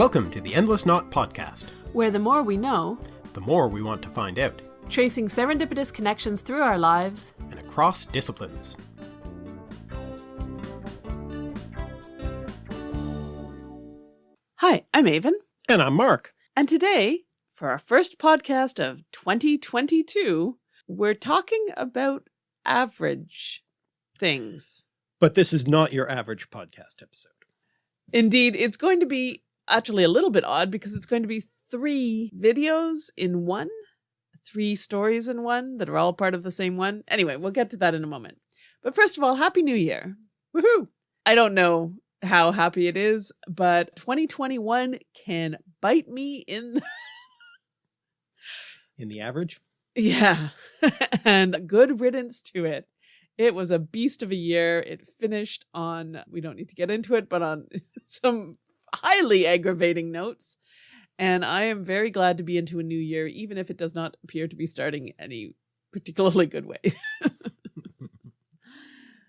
Welcome to the Endless Knot Podcast, where the more we know, the more we want to find out, tracing serendipitous connections through our lives and across disciplines. Hi, I'm Aven. And I'm Mark. And today, for our first podcast of 2022, we're talking about average things. But this is not your average podcast episode. Indeed, it's going to be actually a little bit odd because it's going to be three videos in one, three stories in one that are all part of the same one. Anyway, we'll get to that in a moment. But first of all, Happy New Year. Woohoo! I don't know how happy it is, but 2021 can bite me in the in the average. Yeah. and good riddance to it. It was a beast of a year. It finished on, we don't need to get into it, but on some highly aggravating notes. And I am very glad to be into a new year, even if it does not appear to be starting any particularly good way.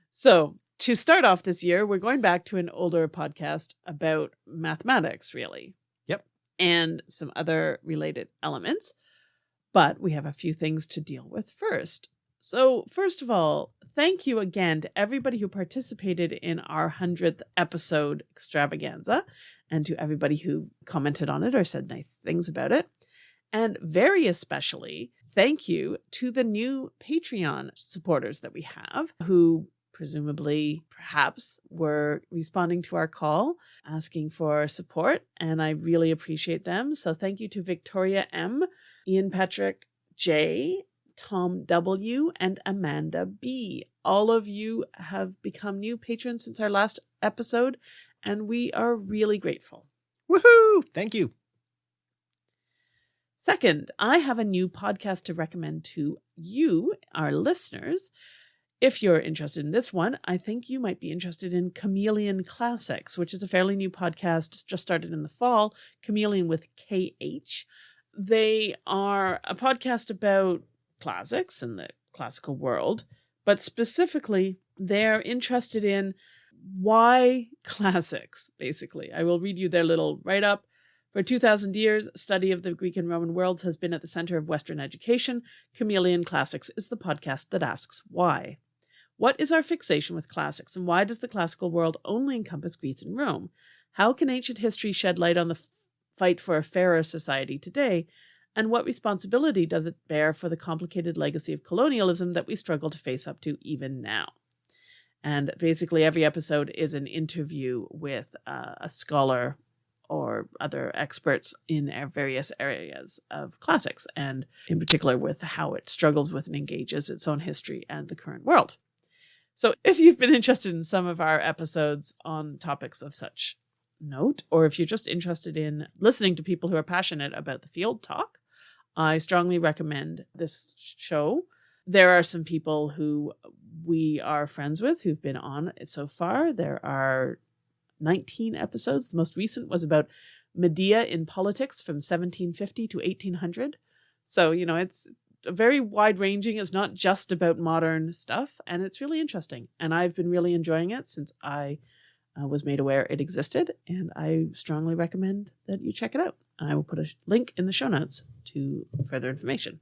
so, to start off this year, we're going back to an older podcast about mathematics, really. Yep. And some other related elements. But we have a few things to deal with first. So, first of all, thank you again to everybody who participated in our 100th episode extravaganza and to everybody who commented on it or said nice things about it. And very especially, thank you to the new Patreon supporters that we have who presumably perhaps were responding to our call asking for support and I really appreciate them. So thank you to Victoria M, Ian Patrick J, Tom W, and Amanda B. All of you have become new patrons since our last episode, and we are really grateful. Woohoo! Thank you. Second, I have a new podcast to recommend to you, our listeners. If you're interested in this one, I think you might be interested in Chameleon Classics, which is a fairly new podcast just started in the fall, Chameleon with KH. They are a podcast about classics and the classical world, but specifically, they're interested in why classics, basically. I will read you their little write up. For 2,000 years, study of the Greek and Roman worlds has been at the center of Western education. Chameleon Classics is the podcast that asks why. What is our fixation with classics, and why does the classical world only encompass Greece and Rome? How can ancient history shed light on the fight for a fairer society today? And what responsibility does it bear for the complicated legacy of colonialism that we struggle to face up to even now? And basically, every episode is an interview with uh, a scholar or other experts in various areas of classics, and in particular with how it struggles with and engages its own history and the current world. So, if you've been interested in some of our episodes on topics of such note, or if you're just interested in listening to people who are passionate about the field talk, I strongly recommend this show. There are some people who we are friends with who've been on it so far. There are 19 episodes. The most recent was about Medea in politics from 1750 to 1800. So, you know, it's very wide ranging. It's not just about modern stuff, and it's really interesting. And I've been really enjoying it since I uh, was made aware it existed, and I strongly recommend that you check it out. I will put a link in the show notes to further information.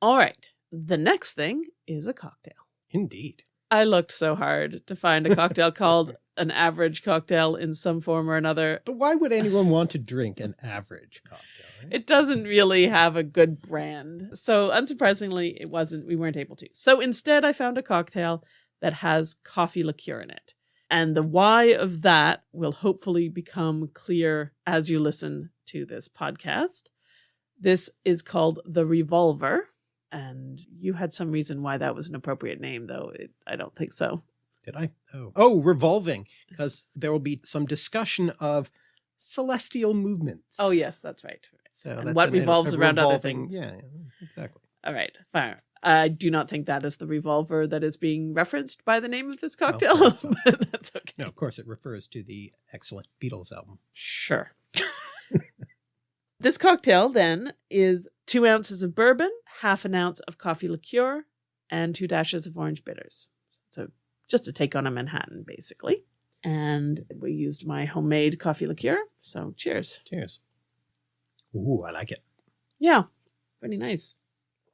All right, the next thing is a cocktail. Indeed. I looked so hard to find a cocktail called an average cocktail in some form or another. But why would anyone want to drink an average cocktail? Right? It doesn't really have a good brand. So unsurprisingly, it wasn't we weren't able to. So instead I found a cocktail that has coffee liqueur in it. And the why of that will hopefully become clear as you listen to this podcast. This is called The Revolver. And you had some reason why that was an appropriate name, though. It, I don't think so. Did I? Oh, oh, revolving, because there will be some discussion of celestial movements. Oh, yes, that's right. So and what revolves around other things. Yeah, exactly. All right, fine. I do not think that is the revolver that is being referenced by the name of this cocktail, oh, but that's okay. No, of course it refers to the excellent Beatles album. Sure. this cocktail then is two ounces of bourbon, half an ounce of coffee liqueur, and two dashes of orange bitters. So just a take on a Manhattan, basically. and we used my homemade coffee liqueur. So cheers. Cheers. Ooh, I like it. Yeah, pretty nice.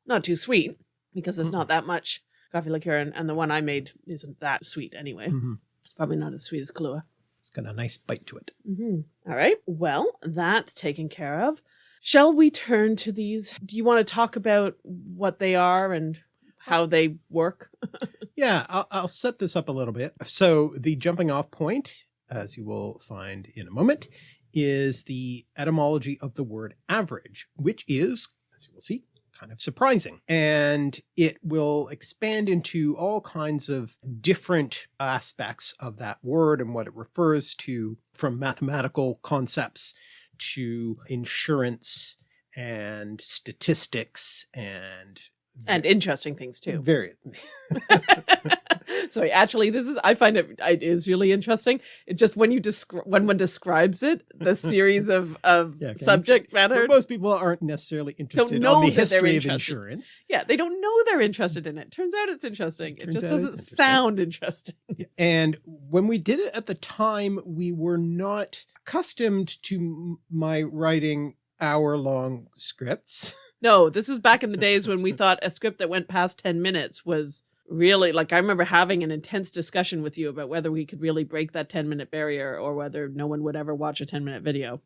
Not too sweet because it's Mm-mm. not that much coffee liqueur, and, and the one I made isn't that sweet anyway. Mhm. It's probably not as sweet as Kahlua. It's got a nice bite to it. Mm-hmm. All right. Well, that taken care of. Shall we turn to these? Do you want to talk about what they are and how they work? Yeah, I'll, I'll set this up a little bit. So the jumping off point, as you will find in a moment, is the etymology of the word average, which is, as you will see, kind of surprising. And it will expand into all kinds of different aspects of that word and what it refers to from mathematical concepts to insurance and statistics and And interesting things too. various so actually, this is I find it it is really interesting. It just when you describe when one describes it, the series of of Yeah, okay. subject matter. But most people aren't necessarily interested know on the history of insurance. Yeah, they don't know they're interested in it. Turns out it's interesting. It Turns just doesn't interesting. sound interesting. And when we did it at the time, we were not accustomed to my writing hour long scripts. No, this is back in the days when we thought a script that went past 10 minutes was really like I remember having an intense discussion with you about whether we could really break that 10 minute barrier or whether no one would ever watch a 10 minute video.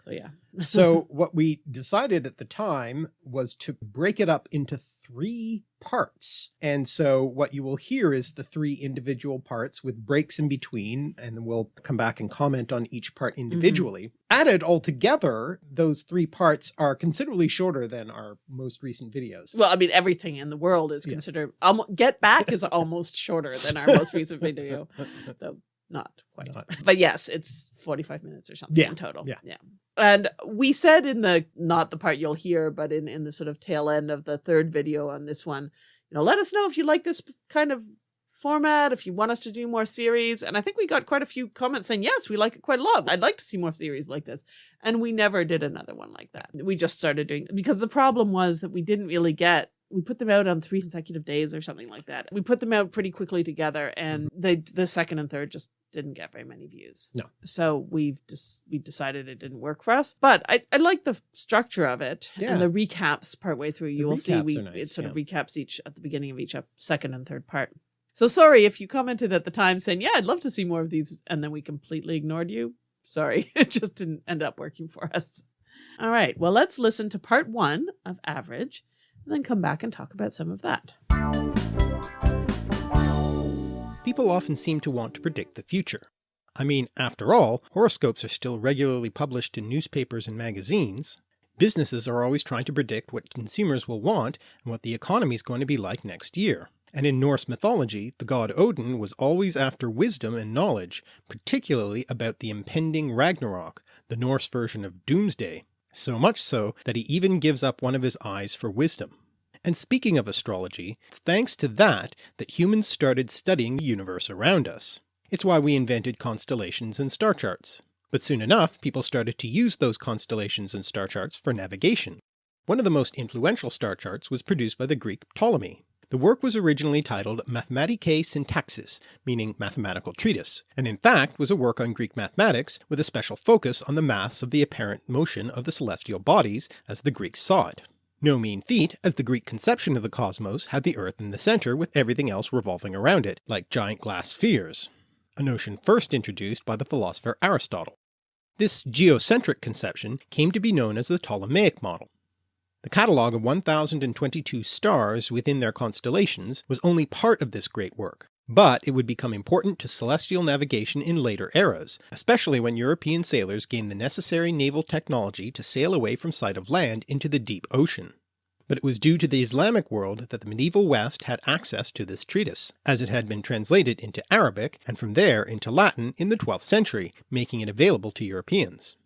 So yeah. So what we decided at the time was to break it up into three parts. And so what you will hear is the three individual parts with breaks in between, and then we'll come back and comment on each part mm-hmm. individually. Added all together, those three parts are considerably shorter than our most recent videos. Well, I mean everything in the world is Yes. considered Get Back is almost shorter than our most recent video. Though not quite. Not- But yes, it's 45 minutes or something Yeah, in total. yeah. Yeah. And we said in the not the part you'll hear, but in in the sort of tail end of the third video on this one, you know, let us know if you like this kind of format, if you want us to do more series. And I think we got quite a few comments saying, yes, we like it quite a lot. I'd like to see more series like this. And we never did another one like that. We just started doing because the problem was that we didn't really get we put them out on three consecutive days or something like that. We put them out pretty quickly together and they the second and third just didn't get very many views. No. So we've just we decided it didn't work for us. But I, I like the structure of it Yeah. and the recaps partway through. You will see we nice, it sort of recaps each at the beginning of each ep- second and third part. So sorry if you commented at the time saying, Yeah, I'd love to see more of these, and then we completely ignored you. Sorry, it just didn't end up working for us. All right, well, let's listen to part one of Average and then come back and talk about some of that. People often seem to want to predict the future. I mean, after all, horoscopes are still regularly published in newspapers and magazines. Businesses are always trying to predict what consumers will want and what the economy is going to be like next year. And in Norse mythology, the god Odin was always after wisdom and knowledge, particularly about the impending Ragnarok, the Norse version of Doomsday, so much so that he even gives up one of his eyes for wisdom. And speaking of astrology, it's thanks to that that humans started studying the universe around us. It's why we invented constellations and star charts. But soon enough, people started to use those constellations and star charts for navigation. One of the most influential star charts was produced by the Greek Ptolemy. The work was originally titled Mathematike Syntaxis, meaning mathematical treatise, and in fact was a work on Greek mathematics with a special focus on the maths of the apparent motion of the celestial bodies as the Greeks saw it. No mean feat, as the Greek conception of the cosmos had the Earth in the centre with everything else revolving around it, like giant glass spheres, a notion first introduced by the philosopher Aristotle. This geocentric conception came to be known as the Ptolemaic model. The catalogue of 1022 stars within their constellations was only part of this great work, but it would become important to celestial navigation in later eras, especially when European sailors gained the necessary naval technology to sail away from sight of land into the deep ocean. But it was due to the Islamic world that the medieval West had access to this treatise, as it had been translated into Arabic and from there into Latin in the 12th century, making it available to Europeans.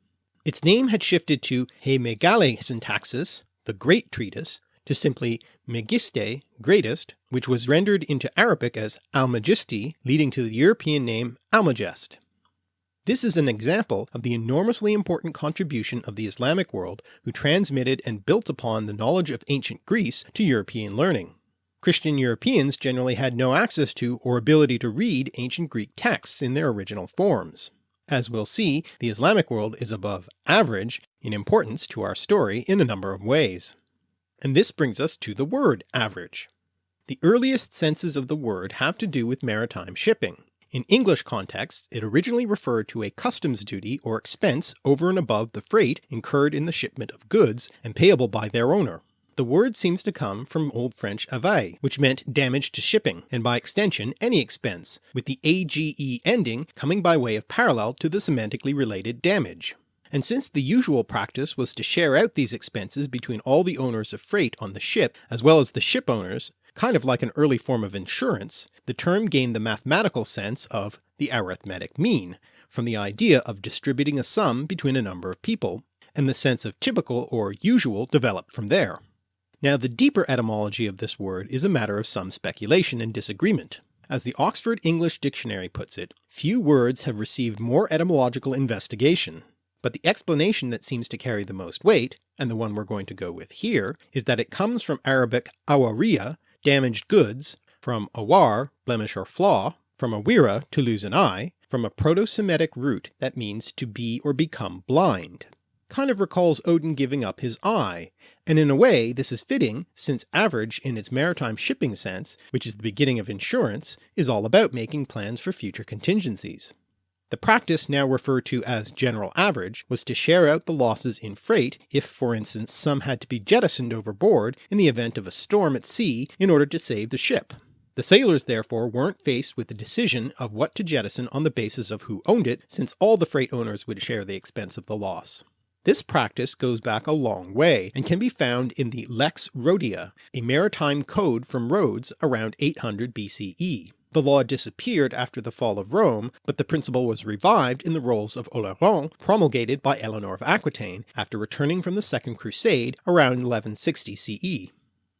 Its name had shifted to He Megale Syntaxis, the Great Treatise, to simply Megiste, Greatest, which was rendered into Arabic as Almagisti, leading to the European name Almagest. This is an example of the enormously important contribution of the Islamic world who transmitted and built upon the knowledge of ancient Greece to European learning. Christian Europeans generally had no access to or ability to read ancient Greek texts in their original forms. As we'll see, the Islamic world is above average in importance to our story in a number of ways. And this brings us to the word average. The earliest senses of the word have to do with maritime shipping. In English contexts it originally referred to a customs duty or expense over and above the freight incurred in the shipment of goods and payable by their owner. The word seems to come from Old French availle, which meant damage to shipping, and by extension any expense, with the age ending coming by way of parallel to the semantically related damage. And since the usual practice was to share out these expenses between all the owners of freight on the ship as well as the ship owners, kind of like an early form of insurance, the term gained the mathematical sense of the arithmetic mean, from the idea of distributing a sum between a number of people, and the sense of typical or usual developed from there. Now the deeper etymology of this word is a matter of some speculation and disagreement. As the Oxford English Dictionary puts it, few words have received more etymological investigation, but the explanation that seems to carry the most weight, and the one we're going to go with here, is that it comes from Arabic awariya, damaged goods, from awar, blemish or flaw, from awira, to lose an eye, from a Proto-Semitic root that means to be or become blind kind of recalls Odin giving up his eye, and in a way this is fitting since average in its maritime shipping sense, which is the beginning of insurance, is all about making plans for future contingencies. The practice now referred to as general average was to share out the losses in freight if for instance some had to be jettisoned overboard in the event of a storm at sea in order to save the ship. The sailors therefore weren't faced with the decision of what to jettison on the basis of who owned it since all the freight owners would share the expense of the loss. This practice goes back a long way, and can be found in the Lex Rhodia, a maritime code from Rhodes around 800 BCE. The law disappeared after the fall of Rome, but the principle was revived in the rolls of Oleron promulgated by Eleanor of Aquitaine after returning from the Second Crusade around 1160 CE.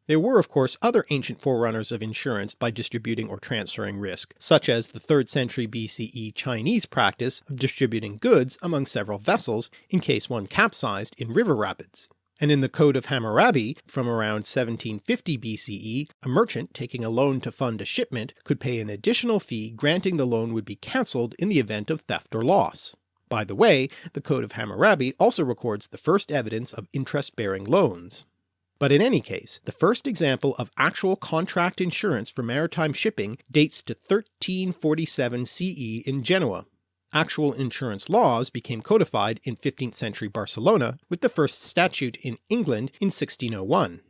There were of course other ancient forerunners of insurance by distributing or transferring risk, such as the 3rd century BCE Chinese practice of distributing goods among several vessels in case one capsized in river rapids. And in the Code of Hammurabi from around 1750 BCE, a merchant taking a loan to fund a shipment could pay an additional fee granting the loan would be cancelled in the event of theft or loss. By the way, the Code of Hammurabi also records the first evidence of interest-bearing loans. But in any case, the first example of actual contract insurance for maritime shipping dates to 1347 CE in Genoa. Actual insurance laws became codified in 15th century Barcelona with the first statute in England in 1601.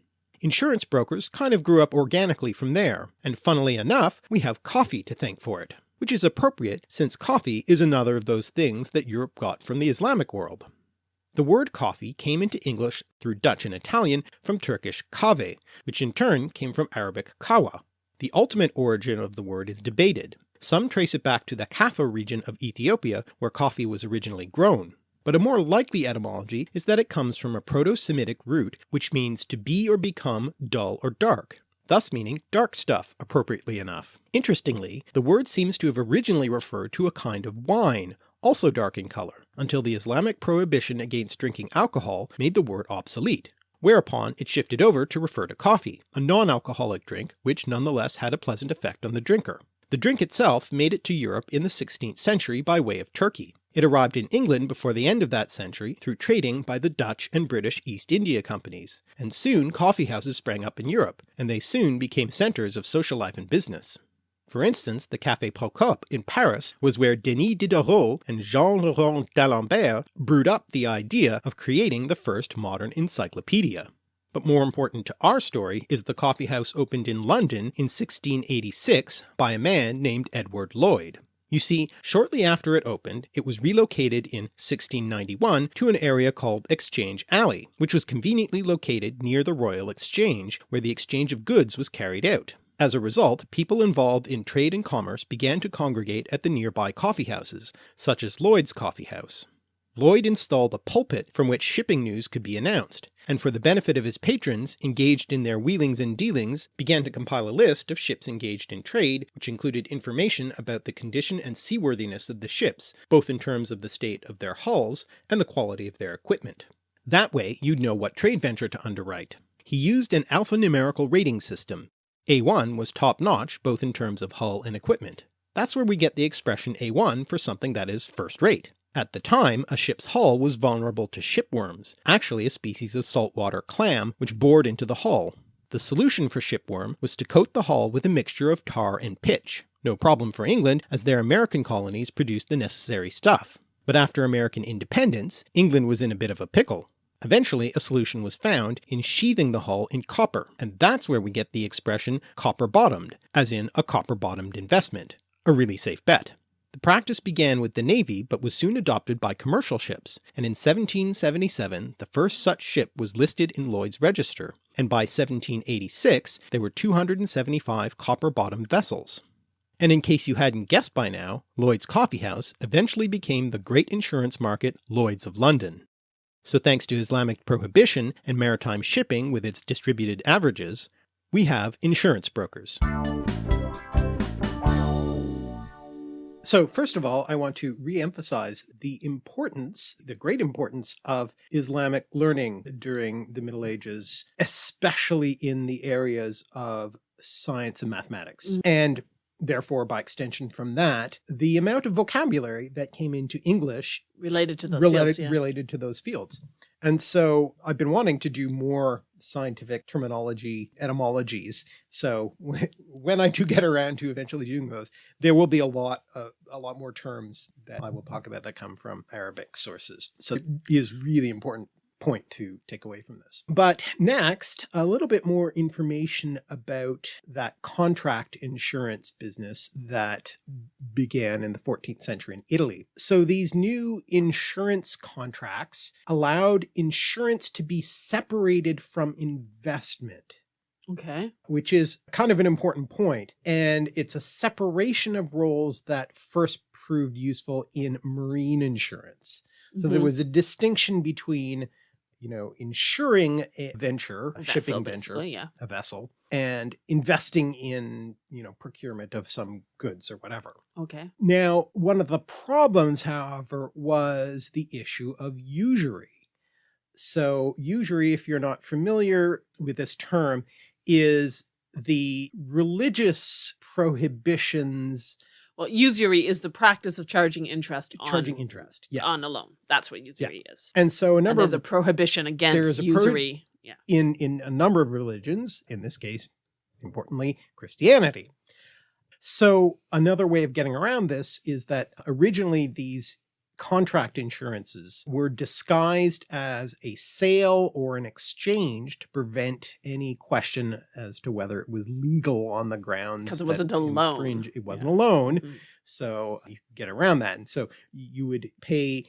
Insurance brokers kind of grew up organically from there, and funnily enough we have coffee to thank for it, which is appropriate since coffee is another of those things that Europe got from the Islamic world. The word coffee came into English through Dutch and Italian from Turkish kave, which in turn came from Arabic kawa. The ultimate origin of the word is debated. Some trace it back to the Kaffa region of Ethiopia where coffee was originally grown, but a more likely etymology is that it comes from a Proto-Semitic root which means to be or become dull or dark, thus meaning dark stuff appropriately enough. Interestingly, the word seems to have originally referred to a kind of wine, also dark in colour, until the Islamic prohibition against drinking alcohol made the word obsolete, whereupon it shifted over to refer to coffee, a non-alcoholic drink which nonetheless had a pleasant effect on the drinker. The drink itself made it to Europe in the 16th century by way of Turkey. It arrived in England before the end of that century through trading by the Dutch and British East India Companies, and soon coffee houses sprang up in Europe, and they soon became centres of social life and business. For instance, the Café Procope in Paris was where Denis Diderot and Jean le Rond d'Alembert brewed up the idea of creating the first modern encyclopedia. But more important to our story is the coffee house opened in London in 1686 by a man named Edward Lloyd. You see, shortly after it opened, it was relocated in 1691 to an area called Exchange Alley, which was conveniently located near the Royal Exchange, where the exchange of goods was carried out. As a result, people involved in trade and commerce began to congregate at the nearby coffee houses, such as Lloyd's Coffee House. Lloyd installed a pulpit from which shipping news could be announced, and for the benefit of his patrons engaged in their wheelings and dealings began to compile a list of ships engaged in trade which included information about the condition and seaworthiness of the ships, both in terms of the state of their hulls and the quality of their equipment. That way you'd know what trade venture to underwrite. He used an alphanumerical rating system, A1 was top-notch both in terms of hull and equipment. That's where we get the expression A1 for something that is first-rate. At the time, a ship's hull was vulnerable to shipworms, actually a species of saltwater clam which bored into the hull. The solution for shipworm was to coat the hull with a mixture of tar and pitch. No problem for England as their American colonies produced the necessary stuff. But after American independence, England was in a bit of a pickle. Eventually a solution was found in sheathing the hull in copper, and that's where we get the expression copper bottomed, as in a copper bottomed investment. A really safe bet. The practice began with the Navy but was soon adopted by commercial ships, and in 1777 the first such ship was listed in Lloyd's Register, and by 1786 there were 275 copper-bottomed vessels. And in case you hadn't guessed by now, Lloyd's Coffee House eventually became the great insurance market Lloyd's of London. So thanks to Islamic prohibition and maritime shipping with its distributed averages, we have insurance brokers. So first of all, I want to re-emphasize the importance, the great importance of Islamic learning during the Middle Ages, especially in the areas of science and mathematics. Mm -hmm. And therefore by extension from that, the amount of vocabulary that came into English related to those related, fields, yeah. related to those fields. And so I've been wanting to do more scientific terminology etymologies. So when I do get around to eventually doing those, there will be a lot of, a lot more terms that I will talk about that come from Arabic sources. So it is really important point to take away from this. But next, a little bit more information about that contract insurance business that began in the 14th century in Italy. So these new insurance contracts allowed insurance to be separated from investment. Okay. Which is kind of an important point. And it's a separation of roles that first proved useful in marine insurance. So mm -hmm. there mm-hmm. was a distinction between you know, insuring a venture, a, a shipping venture, yeah. a vessel, and investing in, you know, procurement of some goods or whatever. Okay. Now, one of the problems, however, was the issue of usury. So usury, if you're not familiar with this term, is the religious prohibitions well, usury is the practice of charging interest charging on, interest yeah. on a loan. That's what usury yeah. is. And so a number and there's of a prohibition against usury. Yeah. In in a number of religions, in this case, importantly, Christianity. So another way of getting around this is that originally these contract insurances were disguised as a sale or an exchange to prevent any question as to whether it was legal on the grounds because it wasn't a loan. It wasn't yeah. a loan. Mm. So you could get around that. And so you would pay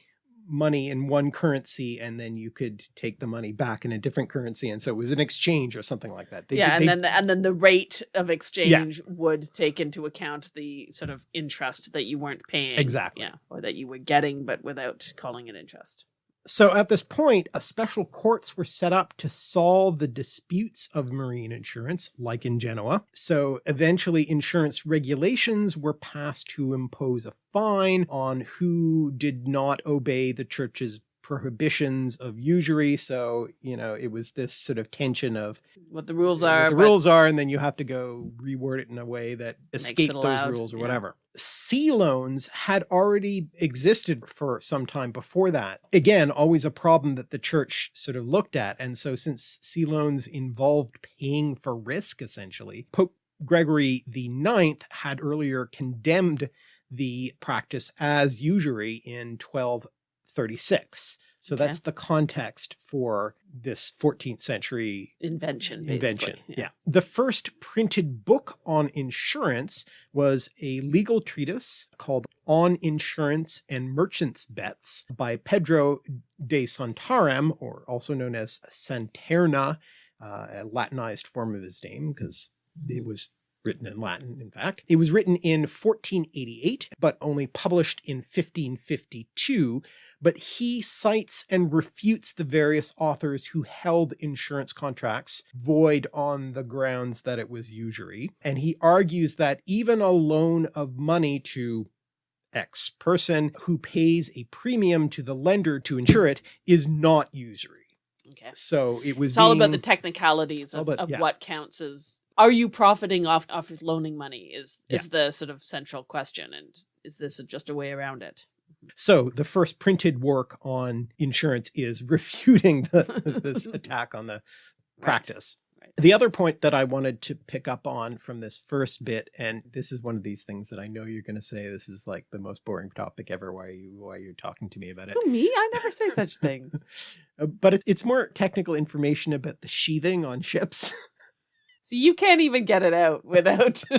money in one currency and then you could take the money back in a different currency and so it was an exchange or something like that. They, yeah they, and then the, and then the rate of exchange yeah. would take into account the sort of interest that you weren't paying. Exactly. Yeah or that you were getting but without calling it interest so at this point, special courts were set up to solve the disputes of marine insurance, like in Genoa. So eventually insurance regulations were passed to impose a fine on who did not obey the church's prohibitions of usury. So, you know, it was this sort of tension of what the rules are, the rules are, and then you have to go reword it in a way that escape those rules or yeah. whatever. Sea loans had already existed for some time before that. Again, always a problem that the church sort of looked at. And so since sea loans involved paying for risk, essentially, Pope Gregory the Ninth had earlier condemned the practice as usury in 12 36. So okay. that's the context for this 14th century invention. Invention. Yeah. yeah. The first printed book on insurance was a legal treatise called On Insurance and Merchants' Bets by Pedro de Santarem, or also known as Santerna, uh, a Latinized form of his name because it was written in Latin, in fact. It was written in 1488, but only published in 1552, but he cites and refutes the various authors who held insurance contracts void on the grounds that it was usury. And he argues that even a loan of money to X person who pays a premium to the lender to insure it is not usury. Okay. So it was It's all about the technicalities of, about- of yeah. what counts as are you profiting off off of loaning money is is the sort of central question and is this just a way around it? Mm-hmm. So the first printed work on insurance is refuting the, this attack on the practice. The other point that I wanted to pick up on from this first bit, and this is one of these things that I know you're going to say this is like the most boring topic ever. Why are you why you're talking to me about it? Who, me? I never say such things. Uh, but it's it's more technical information about the sheathing on ships. See, you can't even get it out without.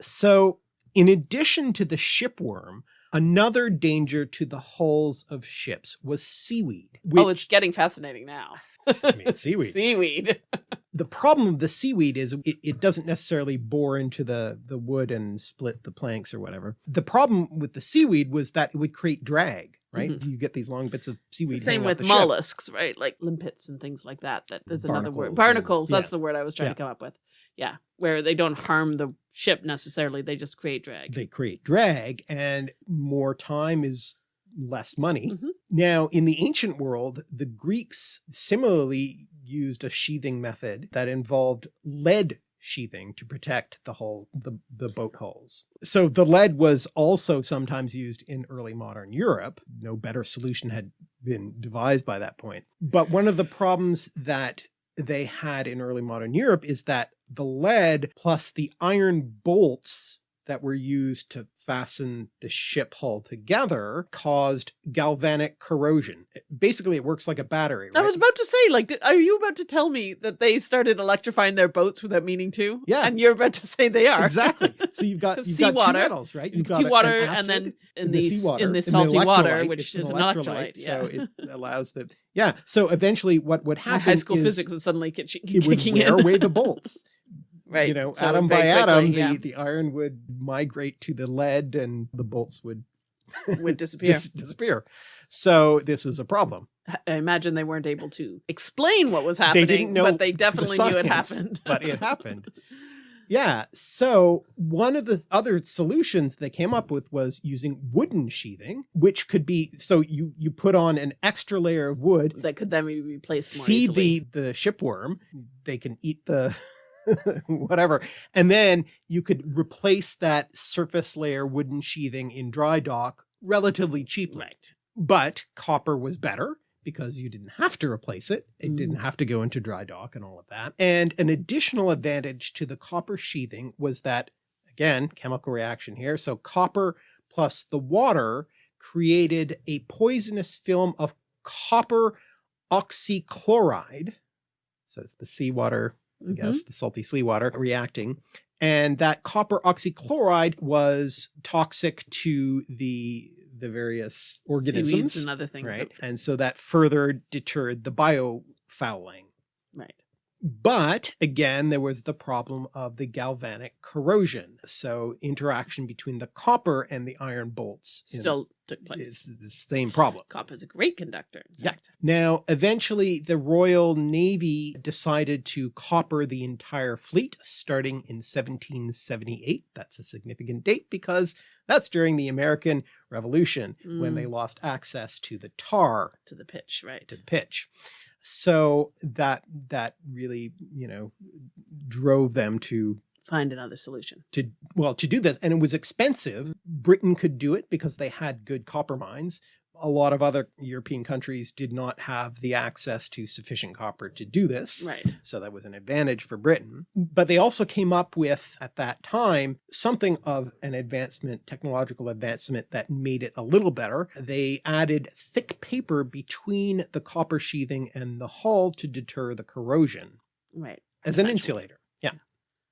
So, in addition to the shipworm, another danger to the hulls of ships was seaweed. oh, it's getting fascinating now. I mean, seaweed. Seaweed. the problem of the seaweed is it, it doesn't necessarily bore into the, the wood and split the planks or whatever. The problem with the seaweed was that it would create drag, right? You get these long bits of seaweed. Same with the ship. mollusks, right? Like limpets and things like that. That there's another word. Barnacles and- Barnacles. That's yeah. the word I was trying Yeah. to come up with. Yeah, where they don't harm the ship necessarily; they just create drag. They create drag, and more time is less money. Mhm. Now, in the ancient world, the Greeks similarly used a sheathing method that involved lead sheathing to protect the hull, the, the boat hulls. So the lead was also sometimes used in early modern Europe. No better solution had been devised by that point. But one of the problems that they had in early modern Europe is that the lead plus the iron bolts that were used to fasten the ship hull together caused galvanic corrosion. Basically, it works like a battery. I was about to say, like, did, are you about to tell me that they started electrifying their boats without meaning to? Yeah. and you're about to say they are exactly. So you've got you've got two Seawater. metals, right? You've got Sea an and then in in the, seawater, in the salty water, which is an an electrolyte. yeah, So it allows the yeah. So eventually, what would my happen high school is physics is suddenly kitchen, it would kicking wear in. away the bolts. Right, You know, so atom by quickly, atom, yeah, the the iron would migrate to the lead, and the bolts would would disappear. dis- disappear. So this is a problem. I imagine they weren't able to explain what was happening, didn't know but they the definitely knew it happened. but it happened. Yeah. So one of the other solutions they came up with was using wooden sheathing, which could be so you you put on an extra layer of wood, that could then be replaced more feed easily. the the shipworm, they can eat the whatever, and then you could replace that surface layer wooden sheathing in dry dock relatively cheaply. right. But copper was better because you didn't have to replace it. It Mm. didn't have to go into dry dock and all of that. And an additional advantage to the copper sheathing was that, again, chemical reaction here. So copper plus the water created a poisonous film of copper oxychloride. So it's the seawater, I guess, mm-hmm. the salty seawater reacting. And that copper oxychloride was toxic to the the various Seaweeds organisms and other things. right? that- And so that further deterred the biofouling. right. But again, there was the problem of the galvanic corrosion. So interaction between the copper and the iron bolts Still took place. is the same problem. Copper is a great conductor. Yeah. fact. Now, eventually, the Royal Navy decided to copper the entire fleet starting in 1778. That's a significant date because that's during the American Revolution when they mm. lost access to the tar to the pitch, right? to the pitch. So that that really, you know, drove them to Find another solution. to well to do this and it was expensive britain could do it because they had good copper mines a lot of other european countries did not have the access to sufficient copper to do this Right. so that was an advantage for britain but they also came up with at that time something of an advancement technological advancement that made it a little better they added thick paper between the copper sheathing and the hull to deter the corrosion Right. as an insulator.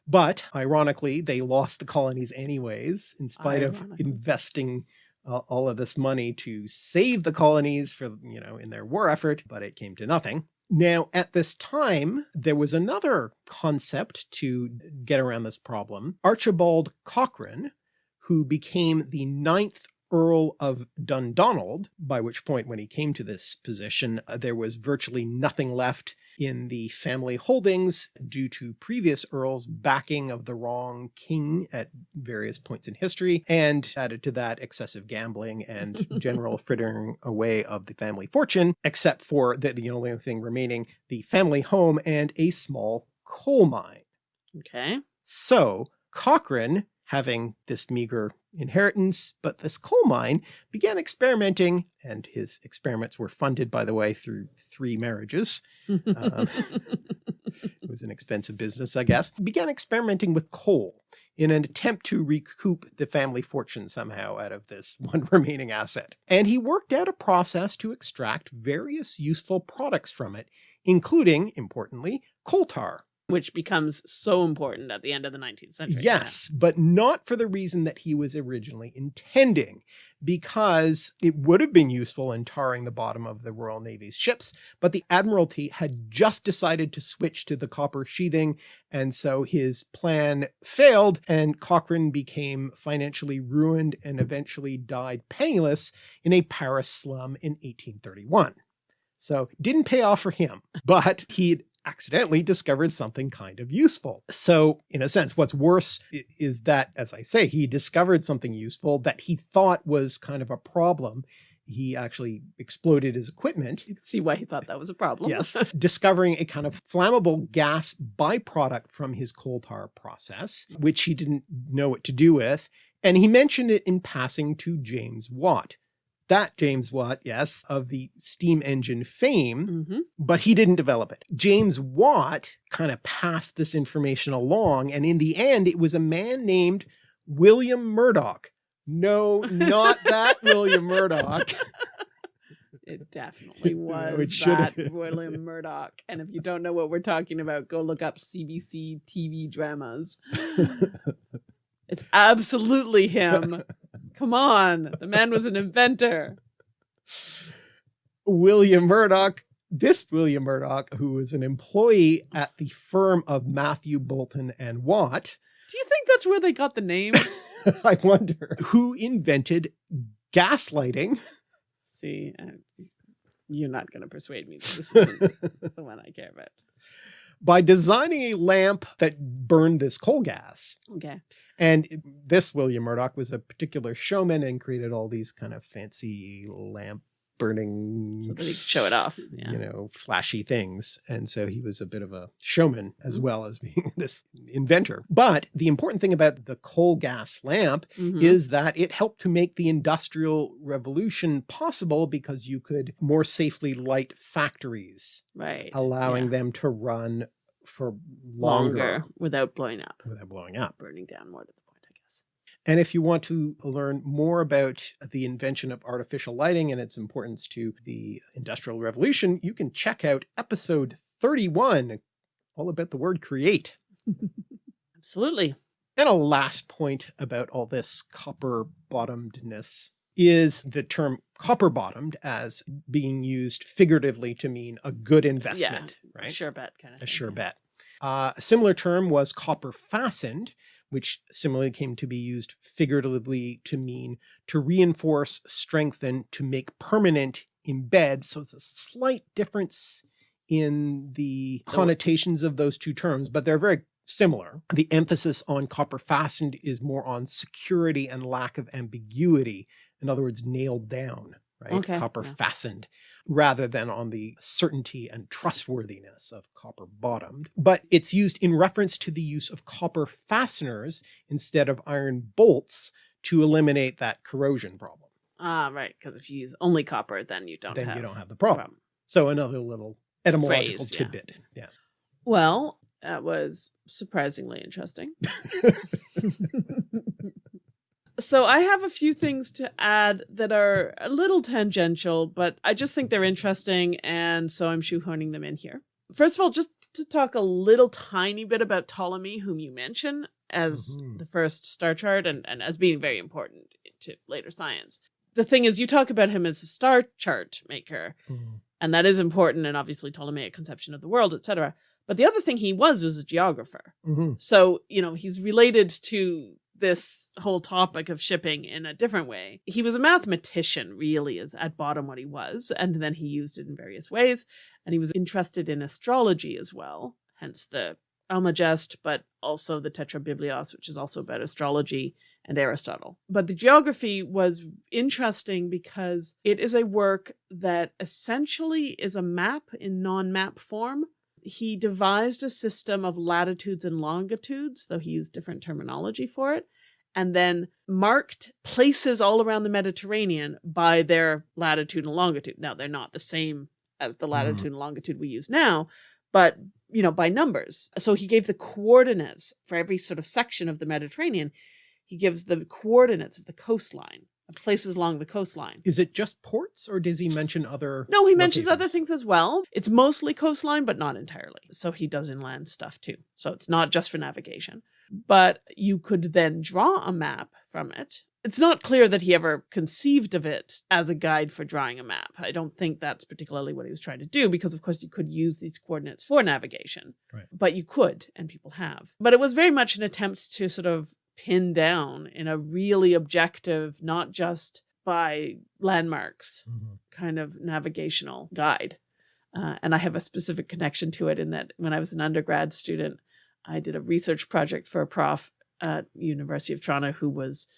But ironically, they lost the colonies anyways, in spite of investing uh, all of this money to save the colonies for, you know, in their war effort, but it came to nothing. Now, at this time, there was another concept to get around this problem. Archibald Cochrane, who became the ninth Earl of Dundonald, by which point when he came to this position, uh, there was virtually nothing left in the family holdings due to previous earls backing of the wrong king at various points in history, and added to that excessive gambling and general frittering away of the family fortune, except for the, the only thing remaining, the family home and a small coal mine. Okay. So Cochrane, having this meager inheritance, but this coal mine began experimenting, and his experiments were funded, by the way, through three marriages. Um, it was an expensive business, I guess, began experimenting with coal in an attempt to recoup the family fortune somehow out of this one remaining asset. And he worked out a process to extract various useful products from it, including, importantly, coal tar which becomes so important at the end of the 19th century. Yes, yeah. but not for the reason that he was originally intending, because it would have been useful in tarring the bottom of the Royal Navy's ships, but the Admiralty had just decided to switch to the copper sheathing, and so his plan failed, and Cochrane became financially ruined and eventually died penniless in a Paris slum in 1831. So didn't pay off for him, but he accidentally discovered something kind of useful. So in a sense, what's worse is that, as I say, he discovered something useful that he thought was kind of a problem. He actually exploded his equipment. You can see why he thought that was a problem. yes. Discovering a kind of flammable gas byproduct from his coal tar process, which he didn't know what to do with. And he mentioned it in passing to James Watt, that James Watt, yes, of the steam engine fame, mm -hmm. but he didn't develop it. James Watt kind of passed this information along. And in the end, it was a man named William Murdoch. No, not that William Murdoch. It definitely was it that William Murdoch. And if you don't know what we're talking about, go look up CBC TV dramas. it's absolutely him. Come on. The man was an inventor. William Murdoch, this William Murdoch, who was an employee at the firm of Matthew Boulton and Watt. Do you think that's where they got the name? I wonder. Who invented gaslighting. See, uh, you're not going to persuade me. This isn't the one I care about. By designing a lamp that burned this coal gas. Okay. And this William Murdoch was a particular showman and created all these kind of fancy lamp burning so that he could show it off yeah. you know flashy things and so he was a bit of a showman as mm -hmm. well as being this inventor but the important thing about the coal gas lamp mm -hmm. is that it helped to make the industrial revolution possible because you could more safely light factories right allowing yeah. them to run for longer, longer, without blowing up. Without blowing up. Burning down more to the point, I guess. And if you want to learn more about the invention of artificial lighting and its importance to the Industrial Revolution, you can check out episode 31, all about the word create. Absolutely. And a last point about all this copper bottomedness is the term copper bottomed as being used figuratively to mean a good investment, yeah, right? sure bet kind of. A thing, sure yeah. bet. Uh, a similar term was copper fastened, which similarly came to be used figuratively to mean to reinforce, strengthen, to make permanent, embed. So it's a slight difference in the connotations of those two terms, but they're very similar. The emphasis on copper fastened is more on security and lack of ambiguity in other words, nailed down, right? Okay, copper yeah. fastened rather than on the certainty and trustworthiness of copper bottomed. But it's used in reference to the use of copper fasteners instead of iron bolts to eliminate that corrosion problem. Ah, right. Because if you use only copper, then you don't then have you don't have the problem. problem. So another little etymological Phrase, tidbit. Yeah. yeah. Well, that was surprisingly interesting. So I have a few things to add that are a little tangential, but I just think they're interesting. And so I'm shoehorning them in here. First of all, just to talk a little tiny bit about Ptolemy, whom you mention as mm -hmm. the first star chart and, and as being very important to later science. The thing is, you talk about him as a star chart maker, mm -hmm. and that is important, and obviously Ptolemaic conception of the world, etc. But the other thing he was was a geographer. Mm -hmm. So, you know, he's related to this whole topic of shipping in a different way. He was a mathematician, really, is at bottom what he was, and then he used it in various ways. And he was interested in astrology as well, hence the Almagest, but also the Tetrabiblos, which is also about astrology and Aristotle. But the geography was interesting because it is a work that essentially is a map in non-map form. He devised a system of latitudes and longitudes, though he used different terminology for it, and then marked places all around the Mediterranean by their latitude and longitude. Now, they're not the same as the latitude mm. and longitude we use now, but you know, by numbers. So he gave the coordinates for every sort of section of the Mediterranean. He gives the coordinates of the coastline, places along the coastline. Is it just ports or does he mention other? No, he mentions other things as well. It's mostly coastline, but not entirely. So he does inland stuff too. So it's not just for navigation. But you could then draw a map from it it's not clear that he ever conceived of it as a guide for drawing a map. I don't think that's particularly what he was trying to do because, of course, you could use these coordinates for navigation, right. but you could, and people have. But it was very much an attempt to sort of pin down in a really objective, not just by landmarks mm -hmm. kind of navigational guide. Uh, and I have a specific connection to it in that when I was an undergrad student, I did a research project for a prof at University of Toronto who was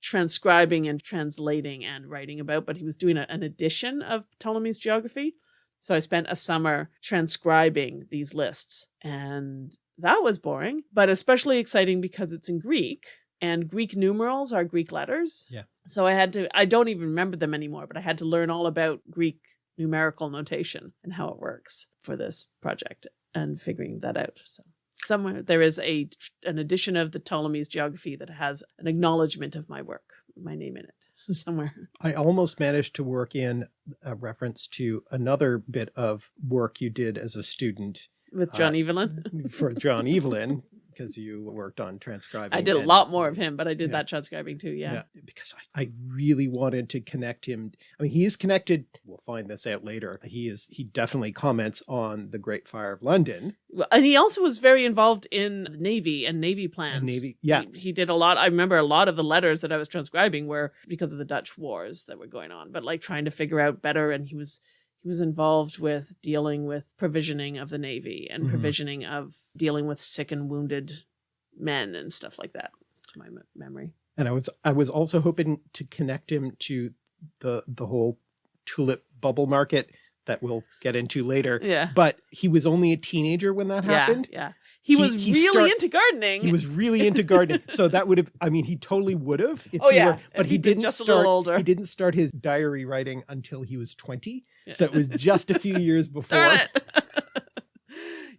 transcribing and translating and writing about, but he was doing a, an edition of Ptolemy's geography. So I spent a summer transcribing these lists and that was boring, but especially exciting because it's in Greek and Greek numerals are Greek letters. Yeah. So I had to, I don't even remember them anymore, but I had to learn all about Greek numerical notation and how it works for this project and figuring that out. So somewhere there is a an edition of the Ptolemy's geography that has an acknowledgement of my work, my name in it somewhere. I almost managed to work in a reference to another bit of work you did as a student with John uh, Evelyn for John Evelyn because you worked on transcribing. I did a lot more of him, but I did yeah. that transcribing too. Yeah. yeah because I, I, really wanted to connect him. I mean, he is connected. We'll find this out later. He is, he definitely comments on the Great Fire of London. And he also was very involved in the Navy and Navy plans. And Navy. Yeah. He, he did a lot. I remember a lot of the letters that I was transcribing were because of the Dutch wars that were going on, but like trying to figure out better. And he was, he was involved with dealing with provisioning of the Navy and mm -hmm. provisioning of dealing with sick and wounded men and stuff like that to my memory. And I was I was also hoping to connect him to the the whole tulip bubble market that we'll get into later. Yeah. But he was only a teenager when that happened. Yeah. He, he was he really start, into gardening. He was really into gardening. so that would have, I mean, he totally would have. oh yeah. Were, but he didn't just start, older. he didn't start his diary writing until he was 20. Yeah. So it was just a few years before.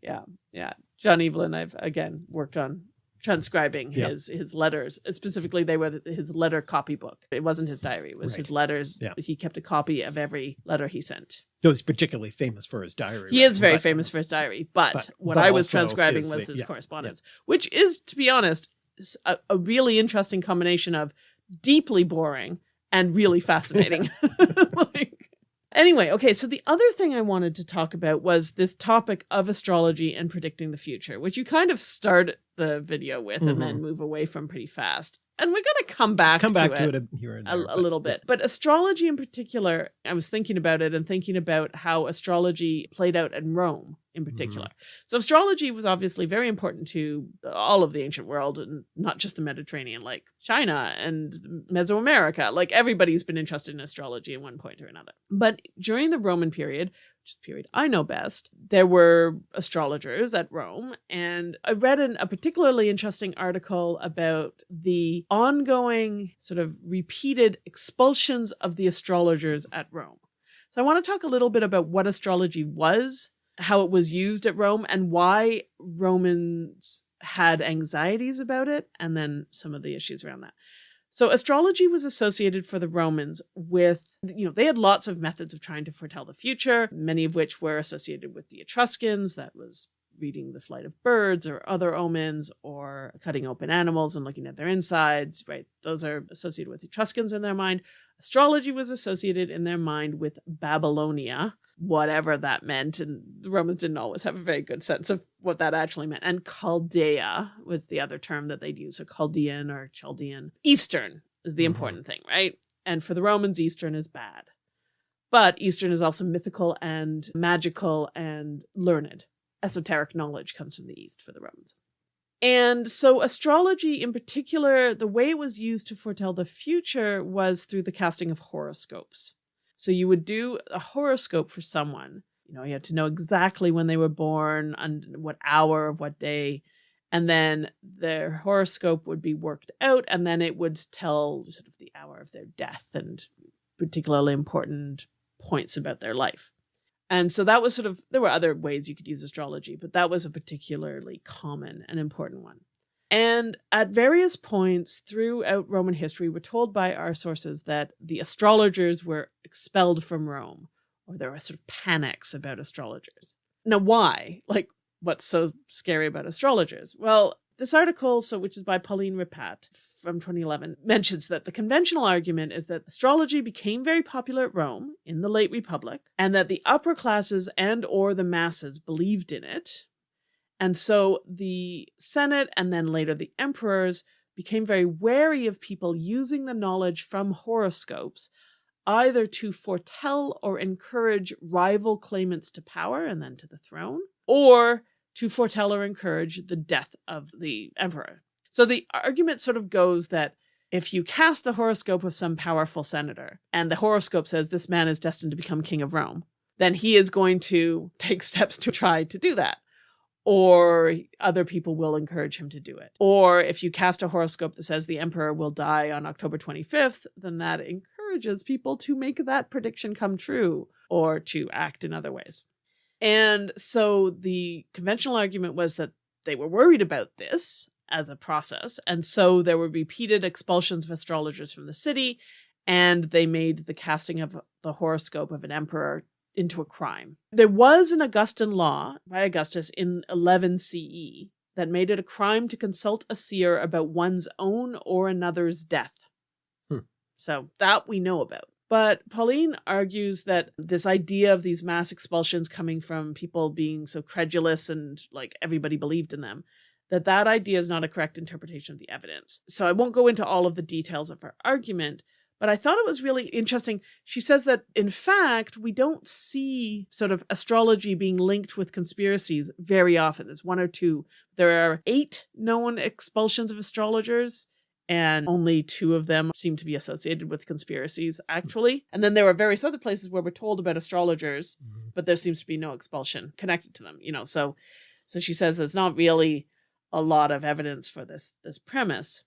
yeah. Yeah. John Evelyn, I've again worked on transcribing yeah. his his letters. Uh, specifically, they were his letter copybook. It wasn't his diary; it was right. his letters. Yeah. He kept a copy of every letter he sent. So he's particularly famous for his diary. He is very but, famous for his diary, but, but what but I was transcribing was his yeah, correspondence, which is, to be honest, a, a really interesting combination of deeply boring and really fascinating. like, Anyway, okay, so the other thing I wanted to talk about was this topic of astrology and predicting the future, which you kind of start the video with mm -hmm. and then mm-hmm. move away from pretty fast. And we're going to come back come to back it to it a, here and there, a, a little bit. But astrology in particular, I was thinking about it and thinking about how astrology played out in Rome in mm-hmm. particular. Mm. So astrology was obviously very important to all of the ancient world and not just the Mediterranean, like China and Mesoamerica. Like everybody's been interested in astrology at one point or another. But during the Roman period, which is period I know best, there were astrologers at Rome. And I read an, a particularly interesting article about the ongoing sort of repeated expulsions of the astrologers at Rome. So I want to talk a little bit about what astrology was, how it was used at Rome, and why Romans had anxieties about it, and then some of the issues around that. So astrology was associated for the Romans with, you know, they had lots of methods of trying to foretell the future, many of which were associated with the Etruscans. That was reading the flight of birds or other omens or cutting open animals and looking at their insides, right? Those are associated with Etruscans in their mind. Astrology was associated in their mind with Babylonia, whatever that meant. And the Romans didn't always have a very good sense of what that actually meant. And Chaldea was the other term that they'd use. So Chaldean or Chaldean. Eastern is the Mhm. important thing, right? And for the Romans, Eastern is bad. But Eastern is also mythical and magical and learned. Esoteric knowledge comes from the East for the Romans. And so, astrology in particular, the way it was used to foretell the future was through the casting of horoscopes. So, you would do a horoscope for someone. You know, you had to know exactly when they were born, and what hour of what day. And then their horoscope would be worked out, and then it would tell sort of the hour of their death and particularly important points about their life. And so that was sort of, there were other ways you could use astrology, but that was a particularly common and important one. And at various points throughout Roman history, we're told by our sources that the astrologers were expelled from Rome, or there were sort of panics about astrologers. Now, why? Like, what's so scary about astrologers? Well, this article, so which is by Pauline Ripat from 2011, mentions that the conventional argument is that astrology became very popular at Rome in the late Republic, and that the upper classes and or the masses believed in it. And so the Senate and then later the emperors became very wary of people using the knowledge from horoscopes either to foretell or encourage rival claimants to power and then to the throne, or to foretell or encourage the death of the emperor. So the argument sort of goes that if you cast the horoscope of some powerful senator and the horoscope says this man is destined to become king of Rome, then he is going to take steps to try to do that. Or other people will encourage him to do it. Or if you cast a horoscope that says the emperor will die on October 25th, then that encourages people to make that prediction come true or to act in other ways. And so the conventional argument was that they were worried about this as a process. And so there were repeated expulsions of astrologers from the city, and they made the casting of the horoscope of an emperor into a crime. There was an Augustan law by Augustus in 11 CE that made it a crime to consult a seer about one's own or another's death. Hmm. So that we know about. But Pauline argues that this idea of these mass expulsions coming from people being so credulous and like everybody believed in them, that that idea is not a correct interpretation of the evidence. So I won't go into all of the details of her argument, but I thought it was really interesting. She says that in fact, we don't see sort of astrology being linked with conspiracies very often. There's one or two. There are eight known expulsions of astrologers and only two of them seem to be associated with conspiracies, actually. And then there are various other places where we're told about astrologers, Mhm. but there seems to be no expulsion connected to them. You know, so so she says there's not really a lot of evidence for this this premise.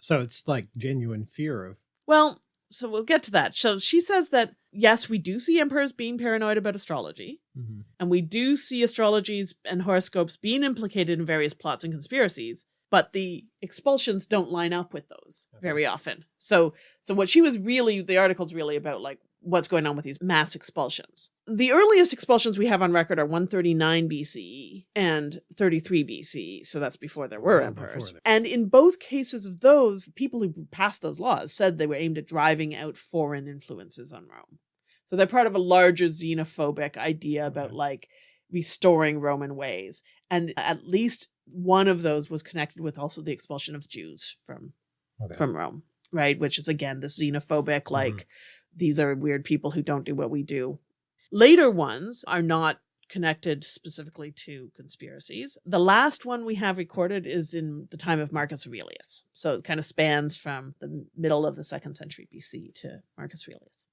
So it's like genuine fear of Well, so we'll get to that. So she says that yes, we do see emperors being paranoid about astrology, Mhm. and we do see astrologies and horoscopes being implicated in various plots and conspiracies but the expulsions don't line up with those Okay. very often so so what she was really the article's really about like what's going on with these mass expulsions the earliest expulsions we have on record are 139 bce and 33 bce so that's before there were before emperors there- and in both cases of those people who passed those laws said they were aimed at driving out foreign influences on rome so they're part of a larger xenophobic idea about Okay. like restoring Roman ways. And at least one of those was connected with also the expulsion of Jews from Okay. from Rome, right? Which is again this xenophobic, mm-hmm. like these are weird people who don't do what we do. Later ones are not connected specifically to conspiracies. The last one we have recorded is in the time of Marcus Aurelius. So it kind of spans from the middle of the second century BC to Marcus Aurelius.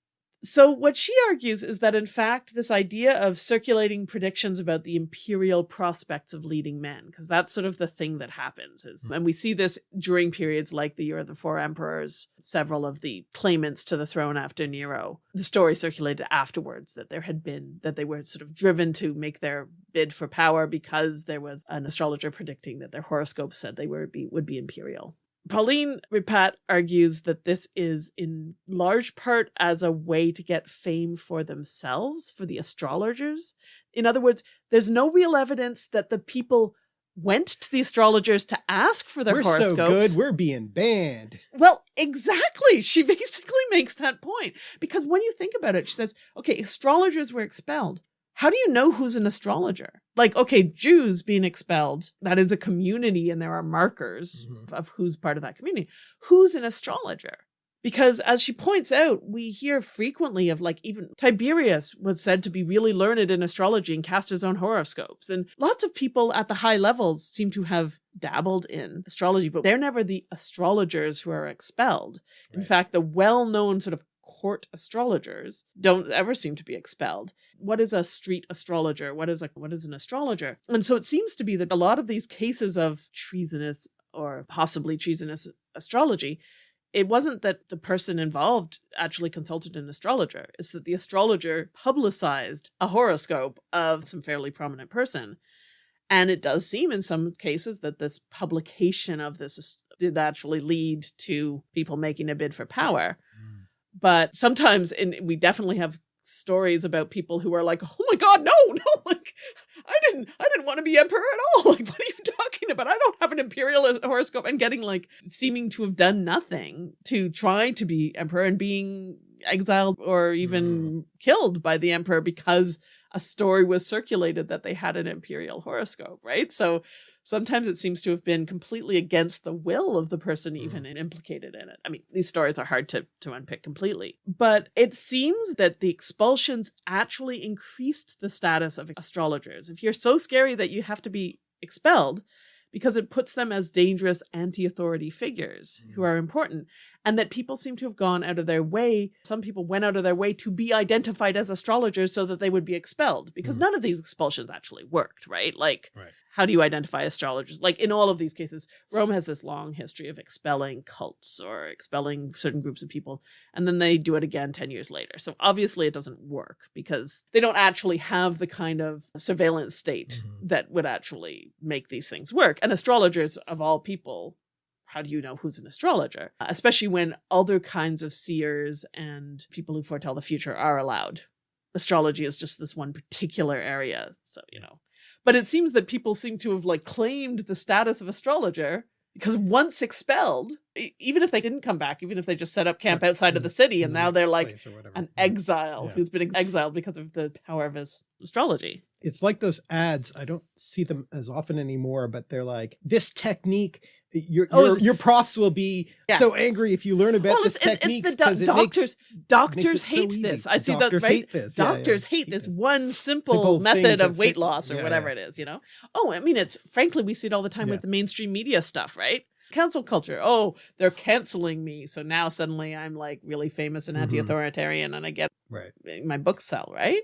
So, what she argues is that, in fact, this idea of circulating predictions about the imperial prospects of leading men, because that's sort of the thing that happens, is, hmm. and we see this during periods like the Year of the Four Emperors, several of the claimants to the throne after Nero. The story circulated afterwards that there had been, that they were sort of driven to make their bid for power because there was an astrologer predicting that their horoscope said they were be, would be imperial. Pauline Ripat argues that this is in large part as a way to get fame for themselves, for the astrologers. In other words, there's no real evidence that the people went to the astrologers to ask for their We're horoscopes. so good, we're being banned. Well, exactly. She basically makes that point because when you think about it, she says, okay, astrologers were expelled. How do you know who's an astrologer? Like, okay, Jews being expelled, that is a community and there are markers Mhm. of who's part of that community. Who's an astrologer? Because as she points out, we hear frequently of like even Tiberius was said to be really learned in astrology and cast his own horoscopes. And lots of people at the high levels seem to have dabbled in astrology, but they're never the astrologers who are expelled. In fact, the well-known sort of court astrologers don't ever seem to be expelled. What is a street astrologer? What is a what is an astrologer? And so it seems to be that a lot of these cases of treasonous or possibly treasonous astrology it wasn't that the person involved actually consulted an astrologer. It's that the astrologer publicized a horoscope of some fairly prominent person. And it does seem in some cases that this publication of this did actually lead to people making a bid for power. But sometimes, and we definitely have stories about people who are like, "Oh my God, no, no! Like, I didn't, I didn't want to be emperor at all. Like, what are you talking about? I don't have an imperial horoscope." And getting like seeming to have done nothing to try to be emperor and being exiled or even mm. killed by the emperor because a story was circulated that they had an imperial horoscope. Right, so sometimes it seems to have been completely against the will of the person even implicated in it. I mean, these stories are hard to, to unpick completely, but it seems that the expulsions actually increased the status of astrologers. If you're so scary that you have to be expelled, because it puts them as dangerous anti-authority figures who Mm. are important and that people seem to have gone out of their way some people went out of their way to be identified as astrologers so that they would be expelled because Mhm. none of these expulsions actually worked right like Right. how do you identify astrologers like in all of these cases rome has this long history of expelling cults or expelling certain groups of people and then they do it again 10 years later so obviously it doesn't work because they don't actually have the kind of surveillance state Mhm. that would actually make these things work and astrologers of all people how do you know who's an astrologer especially when other kinds of seers and people who foretell the future are allowed astrology is just this one particular area so you know but it seems that people seem to have like claimed the status of astrologer because once expelled even if they didn't come back even if they just set up camp outside of the city and the now they're like place or whatever. an exile Yeah. who's been ex- exiled because of the power of his astrology it's like those ads. I don't see them as often anymore, but they're like this technique. Your Oh, your, profs will be Yeah. so angry if you learn about well this it's, it's, technique it's the do- doctors doctors hate this i see doctors that right hate this. Yeah, yeah, doctors hate this one simple, Simple method of weight fit- loss or yeah, whatever yeah. it is, you know? Oh, I mean, it's frankly, we see it all the time Yeah. with the mainstream media stuff, right? Cancel culture. Oh, they're canceling me. So now suddenly I'm like really famous and Mhm. anti authoritarian and I get Right. my books sell, right?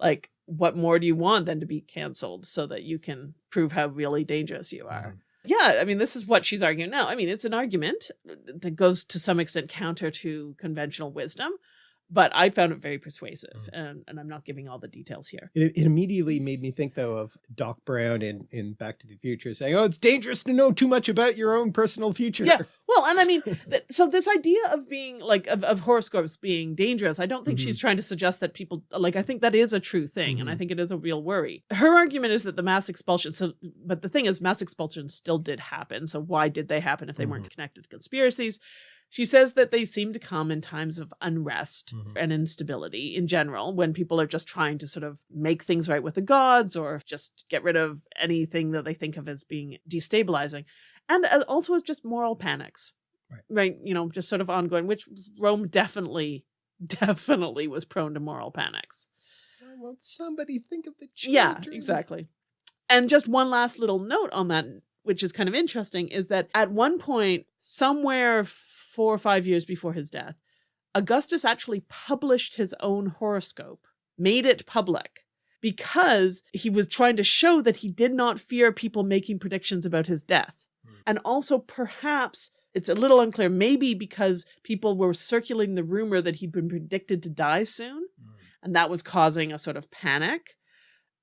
Like, what more do you want than to be canceled so that you can prove how really dangerous you are? Mhm. Yeah, I mean, this is what she's arguing now. I mean, it's an argument that goes to some extent counter to conventional wisdom, but I found it very persuasive, mm. and, and I'm not giving all the details here. It, it immediately made me think though of Doc Brown in, in Back to the Future saying, oh, it's dangerous to know too much about your own personal future. Yeah, well, and I mean, th- so this idea of being like of, of horoscopes being dangerous, I don't think she's mm-hmm. trying to suggest that people like. I think that is a true thing, and I Mhm. think it is a real worry. Her argument is that the mass expulsion. So, but the thing is, mass expulsions still did happen. So why did they happen if they weren't mm-hmm. connected to conspiracies? She says that they seem to come in times of unrest Mhm. and instability in general, when people are just trying to sort of make things right with the gods or just get rid of anything that they think of as being destabilizing. And uh, also as just moral panics. Right. Right. You know, just sort of ongoing, which Rome definitely, definitely was prone to moral panics. Why won't somebody think of the children? Yeah, exactly. And just one last little note on that, which is kind of interesting, is that at one point, somewhere four or five years before his death, Augustus actually published his own horoscope, made it public, because he was trying to show that he did not fear people making predictions about his death. Hmm. And also, perhaps, it's a little unclear, maybe because people were circulating the rumor that he'd been predicted to die soon Mm. and that was causing a sort of panic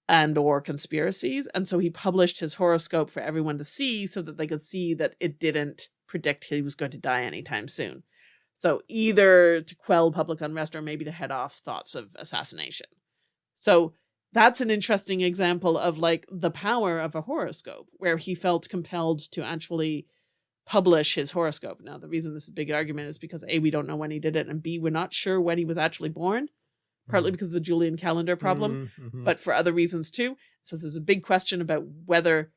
and or conspiracies and so he published his horoscope for everyone to see so that they could see that it didn't predict he was going to die anytime soon. So either to quell public unrest or maybe to head off thoughts of assassination. So that's an interesting example of like the power of a horoscope where he felt compelled to actually publish his horoscope. Now, the reason this is a big argument is because A, we don't know when he did it, and B, we're not sure when he was actually born, partly Mhm. because of the Julian calendar problem, Mm, mhm. but for other reasons too. So there's a big question about whether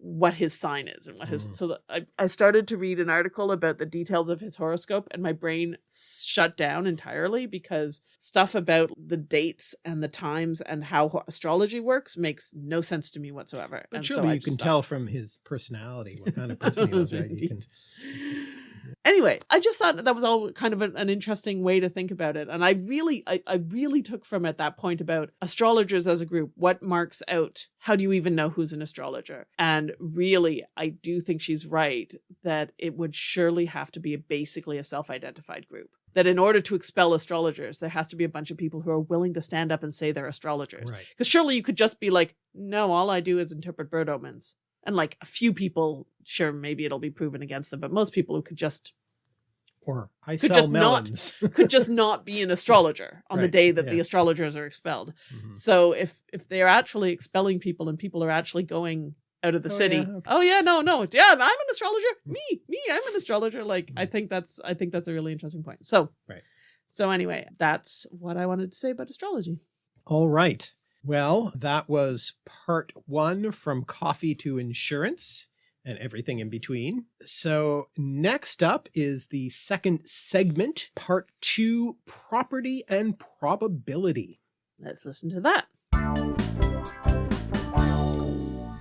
what his sign is and what his Mhm. so the, I, I started to read an article about the details of his horoscope and my brain shut down entirely because stuff about the dates and the times and how astrology works makes no sense to me whatsoever But and surely so I you can stopped. tell from his personality what kind of person he is right? You can. Anyway, I just thought that was all kind of an, an interesting way to think about it. And I really, I, I really took from it that point about astrologers as a group. What marks out? How do you even know who's an astrologer? And really, I do think she's right that it would surely have to be a, basically a self-identified group. That in order to expel astrologers, there has to be a bunch of people who are willing to stand up and say they're astrologers. right. Because surely you could just be like, no, all I do is interpret bird omens. And like a few people, sure, maybe it'll be proven against them, but most people who could just Or I Could sell just not- could just not be an astrologer on the day that the astrologers are expelled. Mhm. So if if they're actually expelling people and people are actually going out of the Oh, city, yeah, okay. oh yeah, no, no, yeah, I'm an astrologer. Me, me, I'm an astrologer. Like I think that's I think that's a really interesting point. So. Right. So anyway, that's what I wanted to say about astrology. All right. Well, that was part one from coffee to insurance and everything in between. So next up is the second segment, part two, property and probability. Let's listen to that.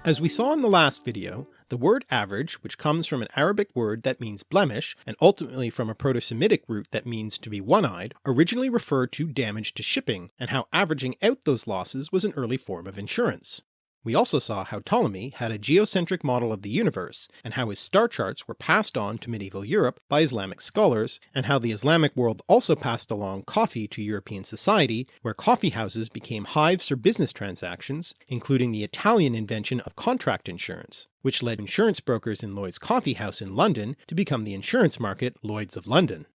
As we saw in the last video, the word average, which comes from an Arabic word that means blemish, and ultimately from a Proto-Semitic root that means to be one-eyed, originally referred to damage to shipping, and how averaging out those losses was an early form of insurance. We also saw how Ptolemy had a geocentric model of the universe, and how his star charts were passed on to medieval Europe by Islamic scholars, and how the Islamic world also passed along coffee to European society, where coffee houses became hives for business transactions, including the Italian invention of contract insurance, which led insurance brokers in Lloyd's Coffee House in London to become the insurance market Lloyd's of London.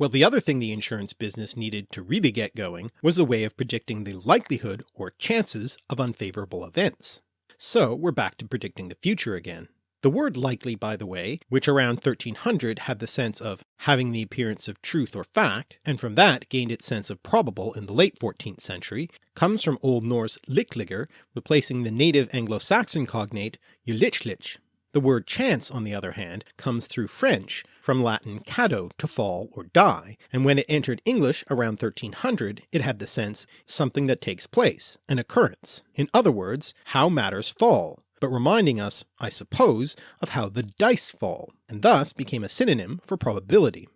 Well, the other thing the insurance business needed to really get going was a way of predicting the likelihood or chances of unfavorable events. So we're back to predicting the future again. The word likely, by the way, which around 1300 had the sense of having the appearance of truth or fact, and from that gained its sense of probable in the late 14th century, comes from Old Norse likliger, replacing the native Anglo-Saxon cognate ulichlich. The word chance, on the other hand, comes through French, from Latin cado, to fall or die, and when it entered English around 1300 it had the sense something that takes place, an occurrence. In other words, how matters fall, but reminding us, I suppose, of how the dice fall, and thus became a synonym for probability.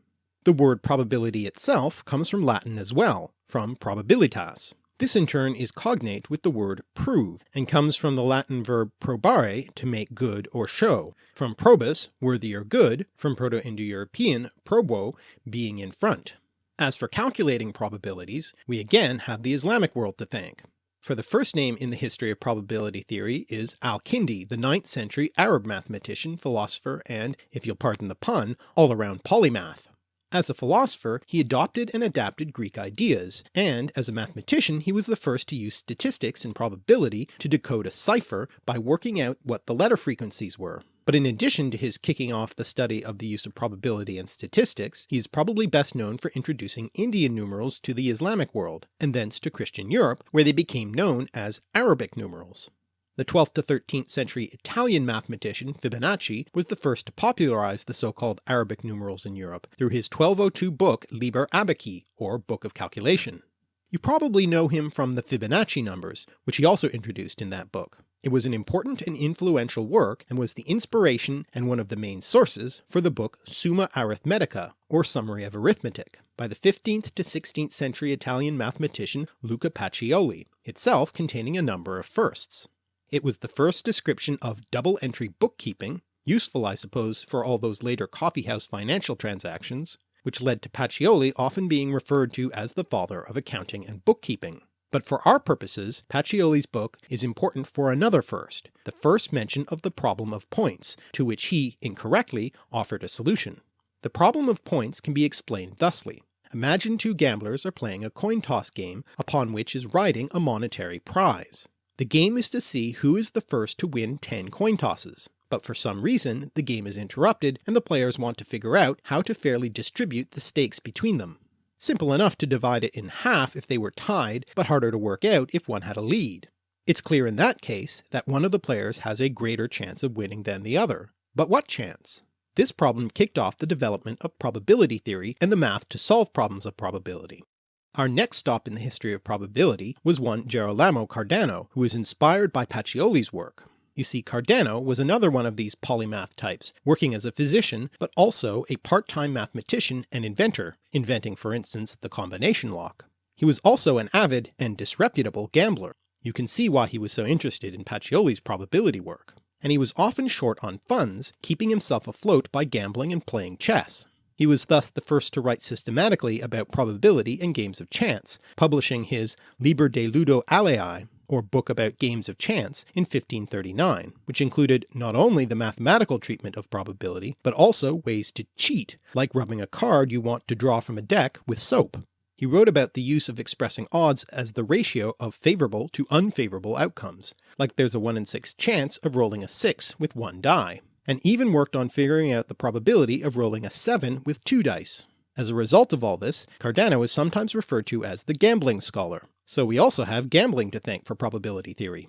The word probability itself comes from Latin as well, from probabilitas. This in turn is cognate with the word prove, and comes from the Latin verb probare to make good or show, from probus, worthy or good, from Proto-Indo-European probo, being in front. As for calculating probabilities, we again have the Islamic world to thank. For the first name in the history of probability theory is Al-Kindi, the 9th century Arab mathematician, philosopher, and, if you'll pardon the pun, all-around polymath. As a philosopher, he adopted and adapted Greek ideas, and as a mathematician he was the first to use statistics and probability to decode a cipher by working out what the letter frequencies were. But in addition to his kicking off the study of the use of probability and statistics, he is probably best known for introducing Indian numerals to the Islamic world, and thence to Christian Europe, where they became known as Arabic numerals. The 12th to 13th century Italian mathematician Fibonacci was the first to popularize the so-called Arabic numerals in Europe through his 1202 book Liber Abaci, or Book of Calculation. You probably know him from the Fibonacci numbers, which he also introduced in that book. It was an important and influential work and was the inspiration and one of the main sources for the book Summa Arithmetica, or Summary of Arithmetic, by the 15th to 16th century Italian mathematician Luca Pacioli, itself containing a number of firsts. It was the first description of double-entry bookkeeping, useful I suppose for all those later coffeehouse financial transactions, which led to Pacioli often being referred to as the father of accounting and bookkeeping. But for our purposes Pacioli's book is important for another first, the first mention of the problem of points, to which he, incorrectly, offered a solution. The problem of points can be explained thusly. Imagine two gamblers are playing a coin toss game upon which is riding a monetary prize. The game is to see who is the first to win 10 coin tosses, but for some reason the game is interrupted and the players want to figure out how to fairly distribute the stakes between them. Simple enough to divide it in half if they were tied, but harder to work out if one had a lead. It's clear in that case that one of the players has a greater chance of winning than the other. But what chance? This problem kicked off the development of probability theory and the math to solve problems of probability. Our next stop in the history of probability was one Gerolamo Cardano, who was inspired by Pacioli's work. You see Cardano was another one of these polymath types, working as a physician, but also a part-time mathematician and inventor, inventing for instance the combination lock. He was also an avid and disreputable gambler. You can see why he was so interested in Pacioli's probability work. And he was often short on funds, keeping himself afloat by gambling and playing chess. He was thus the first to write systematically about probability and games of chance, publishing his Liber de Ludo Aleae or Book about Games of Chance, in 1539, which included not only the mathematical treatment of probability, but also ways to cheat, like rubbing a card you want to draw from a deck with soap. He wrote about the use of expressing odds as the ratio of favourable to unfavourable outcomes, like there's a 1 in 6 chance of rolling a 6 with one die, and even worked on figuring out the probability of rolling a 7 with two dice. As a result of all this, Cardano is sometimes referred to as the gambling scholar, so we also have gambling to thank for probability theory.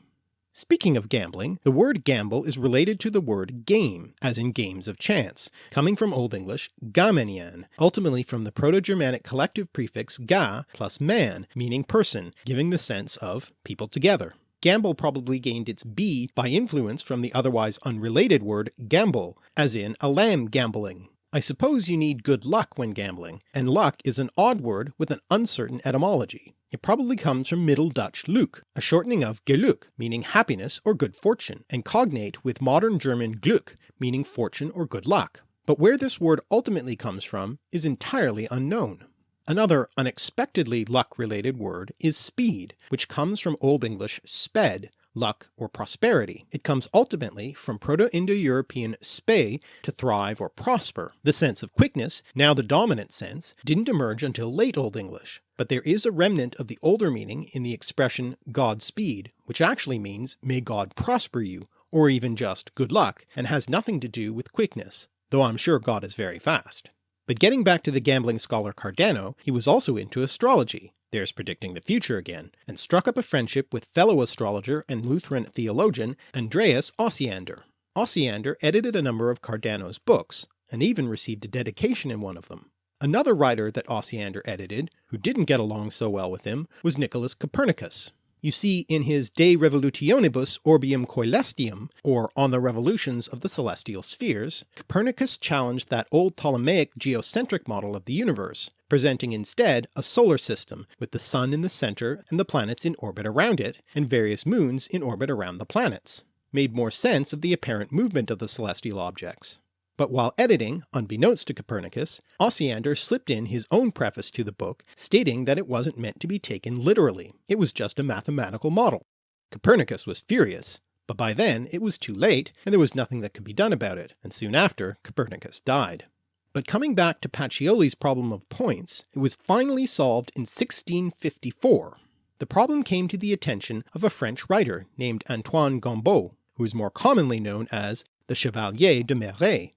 Speaking of gambling, the word gamble is related to the word game, as in games of chance, coming from Old English gamenian, ultimately from the Proto-Germanic collective prefix ga plus man, meaning person, giving the sense of people together. Gamble probably gained its B by influence from the otherwise unrelated word gamble, as in a lamb gambling. I suppose you need good luck when gambling, and luck is an odd word with an uncertain etymology. It probably comes from Middle Dutch Luk, a shortening of Geluk, meaning happiness or good fortune, and cognate with modern German Glück, meaning fortune or good luck. But where this word ultimately comes from is entirely unknown. Another unexpectedly luck-related word is speed, which comes from Old English sped, luck, or prosperity. It comes ultimately from Proto-Indo-European spe, to thrive or prosper. The sense of quickness, now the dominant sense, didn't emerge until late Old English, but there is a remnant of the older meaning in the expression Godspeed, which actually means may God prosper you, or even just good luck, and has nothing to do with quickness, though I'm sure God is very fast. But getting back to the gambling scholar Cardano, he was also into astrology, there's predicting the future again, and struck up a friendship with fellow astrologer and Lutheran theologian Andreas Osiander. Osiander edited a number of Cardano's books, and even received a dedication in one of them. Another writer that Osiander edited, who didn't get along so well with him, was Nicholas Copernicus, you see in his De Revolutionibus Orbium Coelestium, or On the Revolutions of the Celestial Spheres, Copernicus challenged that old Ptolemaic geocentric model of the universe, presenting instead a solar system with the sun in the centre and the planets in orbit around it, and various moons in orbit around the planets, made more sense of the apparent movement of the celestial objects. But while editing, unbeknownst to Copernicus, Osiander slipped in his own preface to the book stating that it wasn't meant to be taken literally, it was just a mathematical model. Copernicus was furious, but by then it was too late and there was nothing that could be done about it, and soon after Copernicus died. But coming back to Pacioli's problem of points, it was finally solved in 1654. The problem came to the attention of a French writer named Antoine Gombaud, who is more commonly known as the Chevalier de Méré,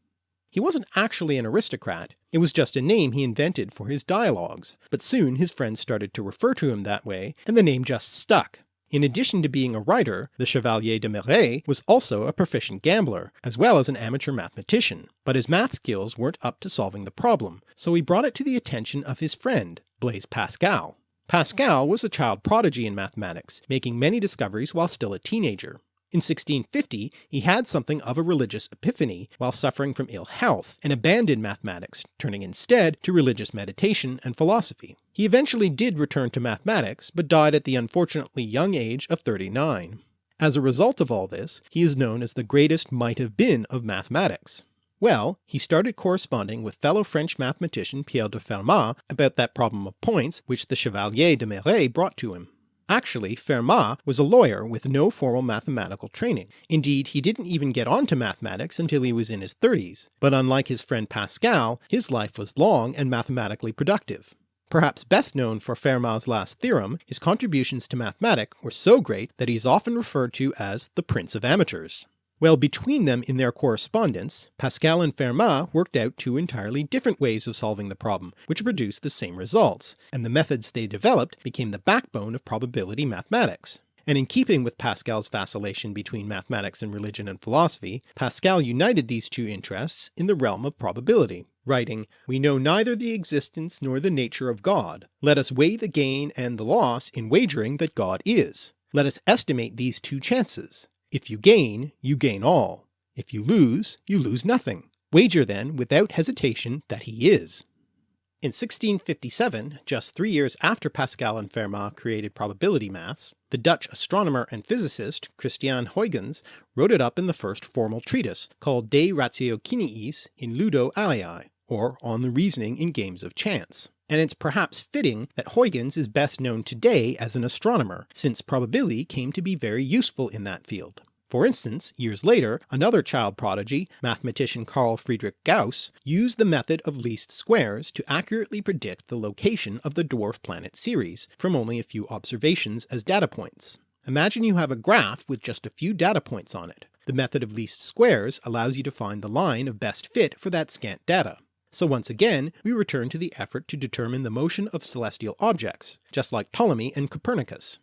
he wasn't actually an aristocrat, it was just a name he invented for his dialogues, but soon his friends started to refer to him that way, and the name just stuck. In addition to being a writer, the Chevalier de Méré was also a proficient gambler, as well as an amateur mathematician, but his math skills weren't up to solving the problem, so he brought it to the attention of his friend, Blaise Pascal. Pascal was a child prodigy in mathematics, making many discoveries while still a teenager. In 1650 he had something of a religious epiphany while suffering from ill health, and abandoned mathematics, turning instead to religious meditation and philosophy. He eventually did return to mathematics, but died at the unfortunately young age of 39. As a result of all this, he is known as the greatest might have been of mathematics. Well, he started corresponding with fellow French mathematician Pierre de Fermat about that problem of points which the Chevalier de Méré brought to him. Actually, Fermat was a lawyer with no formal mathematical training. Indeed, he didn't even get onto mathematics until he was in his 30s, but unlike his friend Pascal, his life was long and mathematically productive. Perhaps best known for Fermat's last theorem, his contributions to mathematics were so great that he is often referred to as the Prince of Amateurs. Well, between them in their correspondence, Pascal and Fermat worked out two entirely different ways of solving the problem, which produced the same results, and the methods they developed became the backbone of probability mathematics. And in keeping with Pascal's vacillation between mathematics and religion and philosophy, Pascal united these two interests in the realm of probability, writing, We know neither the existence nor the nature of God. Let us weigh the gain and the loss in wagering that God is. Let us estimate these two chances. If you gain, you gain all. If you lose, you lose nothing. Wager then without hesitation that he is. In 1657, just three years after Pascal and Fermat created probability maths, the Dutch astronomer and physicist Christian Huygens wrote it up in the first formal treatise called De Ratiociniis in Ludo Aleae, or On the Reasoning in Games of Chance and it's perhaps fitting that Huygens is best known today as an astronomer, since probability came to be very useful in that field. For instance, years later, another child prodigy, mathematician Carl Friedrich Gauss, used the method of least squares to accurately predict the location of the dwarf planet Ceres from only a few observations as data points. Imagine you have a graph with just a few data points on it. The method of least squares allows you to find the line of best fit for that scant data. So once again we return to the effort to determine the motion of celestial objects, just like Ptolemy and Copernicus.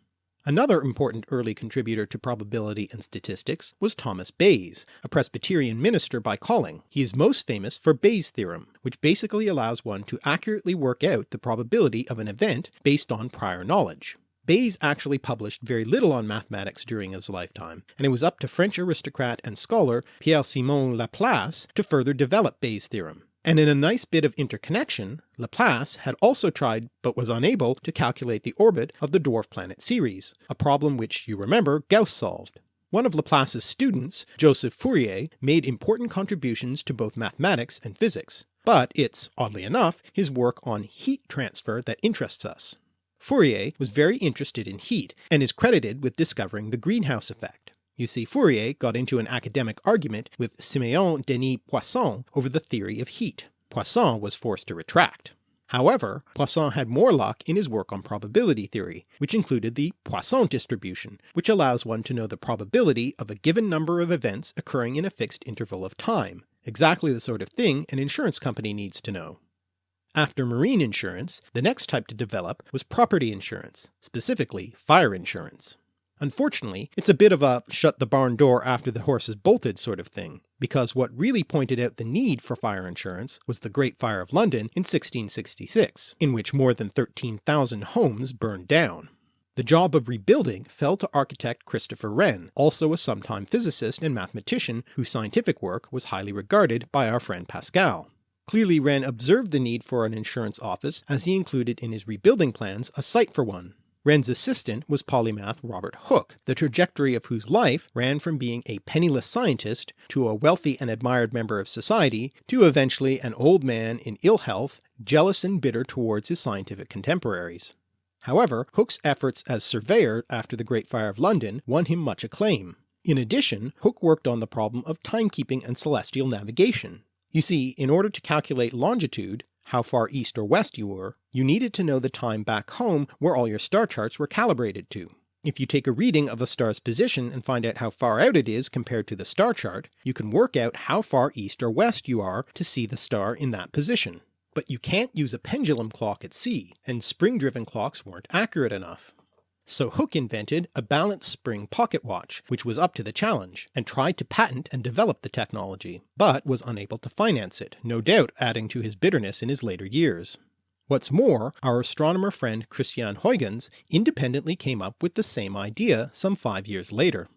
Another important early contributor to probability and statistics was Thomas Bayes, a Presbyterian minister by calling. He is most famous for Bayes' theorem, which basically allows one to accurately work out the probability of an event based on prior knowledge. Bayes actually published very little on mathematics during his lifetime, and it was up to French aristocrat and scholar Pierre-Simon Laplace to further develop Bayes' theorem. And in a nice bit of interconnection, Laplace had also tried but was unable to calculate the orbit of the dwarf planet Ceres, a problem which you remember Gauss solved. One of Laplace's students, Joseph Fourier, made important contributions to both mathematics and physics, but it's, oddly enough, his work on heat transfer that interests us. Fourier was very interested in heat, and is credited with discovering the greenhouse effect. You see, Fourier got into an academic argument with Simeon Denis Poisson over the theory of heat. Poisson was forced to retract. However, Poisson had more luck in his work on probability theory, which included the Poisson distribution, which allows one to know the probability of a given number of events occurring in a fixed interval of time, exactly the sort of thing an insurance company needs to know. After marine insurance, the next type to develop was property insurance, specifically fire insurance. Unfortunately, it's a bit of a shut the barn door after the horse has bolted sort of thing, because what really pointed out the need for fire insurance was the Great Fire of London in 1666, in which more than 13,000 homes burned down. The job of rebuilding fell to architect Christopher Wren, also a sometime physicist and mathematician whose scientific work was highly regarded by our friend Pascal. Clearly Wren observed the need for an insurance office as he included in his rebuilding plans a site for one, Wren's assistant was polymath Robert Hooke, the trajectory of whose life ran from being a penniless scientist to a wealthy and admired member of society to eventually an old man in ill health, jealous and bitter towards his scientific contemporaries. However, Hooke's efforts as surveyor after the Great Fire of London won him much acclaim. In addition, Hooke worked on the problem of timekeeping and celestial navigation. You see, in order to calculate longitude, how far east or west you were, you needed to know the time back home where all your star charts were calibrated to. If you take a reading of a star's position and find out how far out it is compared to the star chart, you can work out how far east or west you are to see the star in that position. But you can't use a pendulum clock at sea, and spring-driven clocks weren't accurate enough. So Hooke invented a balance spring pocket watch, which was up to the challenge, and tried to patent and develop the technology, but was unable to finance it, no doubt adding to his bitterness in his later years. What's more, our astronomer friend Christian Huygens independently came up with the same idea some five years later.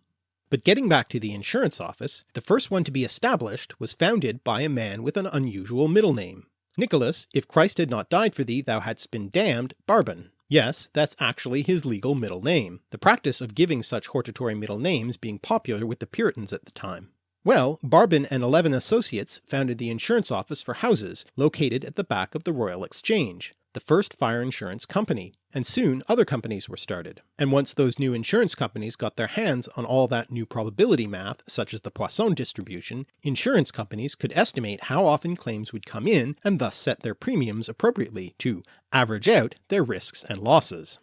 But getting back to the insurance office, the first one to be established was founded by a man with an unusual middle name. Nicholas, if Christ had not died for thee thou hadst been damned, Barbon, Yes, that's actually his legal middle name, the practice of giving such hortatory middle names being popular with the Puritans at the time. Well, Barbon and Eleven Associates founded the insurance office for houses located at the back of the Royal Exchange, the first fire insurance company, and soon other companies were started. And once those new insurance companies got their hands on all that new probability math such as the Poisson distribution, insurance companies could estimate how often claims would come in and thus set their premiums appropriately to average out their risks and losses.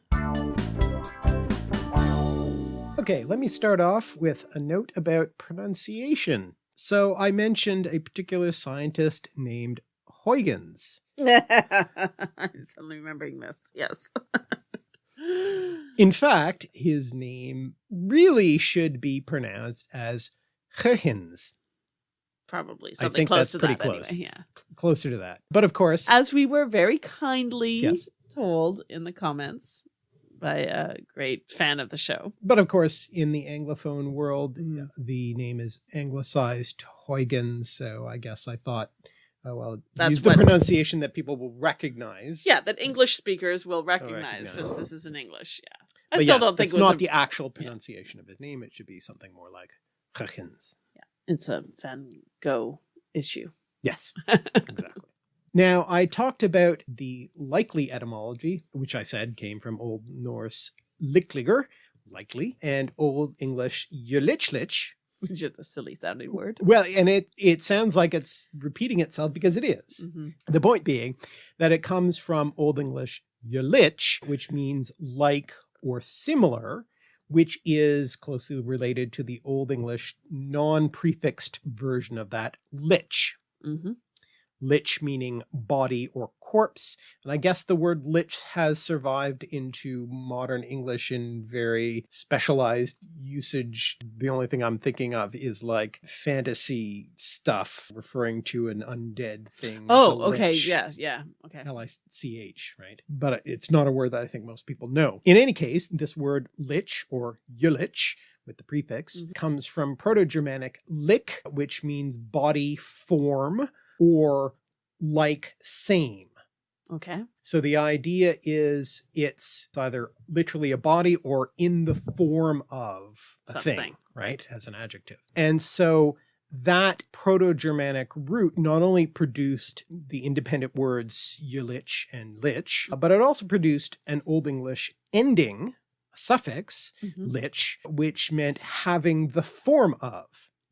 Okay, let me start off with a note about pronunciation. So I mentioned a particular scientist named Huygens. I'm suddenly remembering this. Yes. In fact, his name really should be pronounced as Huygens. Probably I something think close that's to pretty that close. anyway. Yeah. Closer to that. But of course, As we were very kindly Yes. told in the comments by a great fan of the show. but of course, in the Anglophone world, Mm. the name is anglicized Huygens. So I guess I thought, oh, well, That's use the what- pronunciation that people will recognize. Yeah, that English speakers will recognize, recognize. since this is in English. Yeah. I But still yes, don't think that's it was not a, the actual pronunciation of his name. It should be something more like Huygens. Yeah, it's a Van Gogh issue. Yes, exactly. Now, I talked about the likely etymology, which I said came from Old Norse likliger, likely, and Old English ylichlich. Which is a silly sounding word. Well, and it, it sounds like it's repeating itself because it is. Mhm. The point being that it comes from Old English ylich, which means like or similar, which is closely related to the Old English non-prefixed version of that, lich. Mhm. Lich meaning body or corpse. And I guess the word lich has survived into modern English in very specialized usage. The only thing I'm thinking of is like fantasy stuff referring to an undead thing. Oh, okay. Yeah, yeah. Okay. L-I-C-H, right? But it's not a word that I think most people know. In any case, this word lich or yulich with the prefix Mhm. comes from Proto-Germanic lich, which means body form or like same. Okay. So the idea is it's either literally a body or in the form of a thing, right? As an adjective. And so that Proto-Germanic root not only produced the independent words yulich and lich, but it also produced an Old English ending, a suffix, Mhm. lich, which meant having the form of,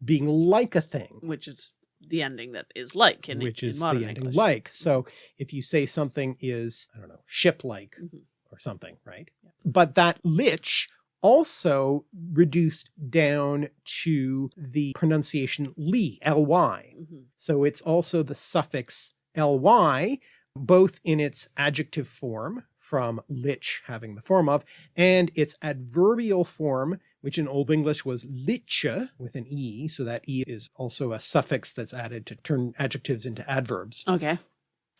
being like a thing Which is the ending that is like in which in is modern the ending English. like. So if you say something is, I don't know, ship-like Mhm. or something, right? But that lich also reduced down to the pronunciation ly, ly. Mhm. So it's also the suffix ly, both in its adjective form from lich having the form of, and its adverbial form, which in Old English was liche with an e. So that e is also a suffix that's added to turn adjectives into adverbs. Okay.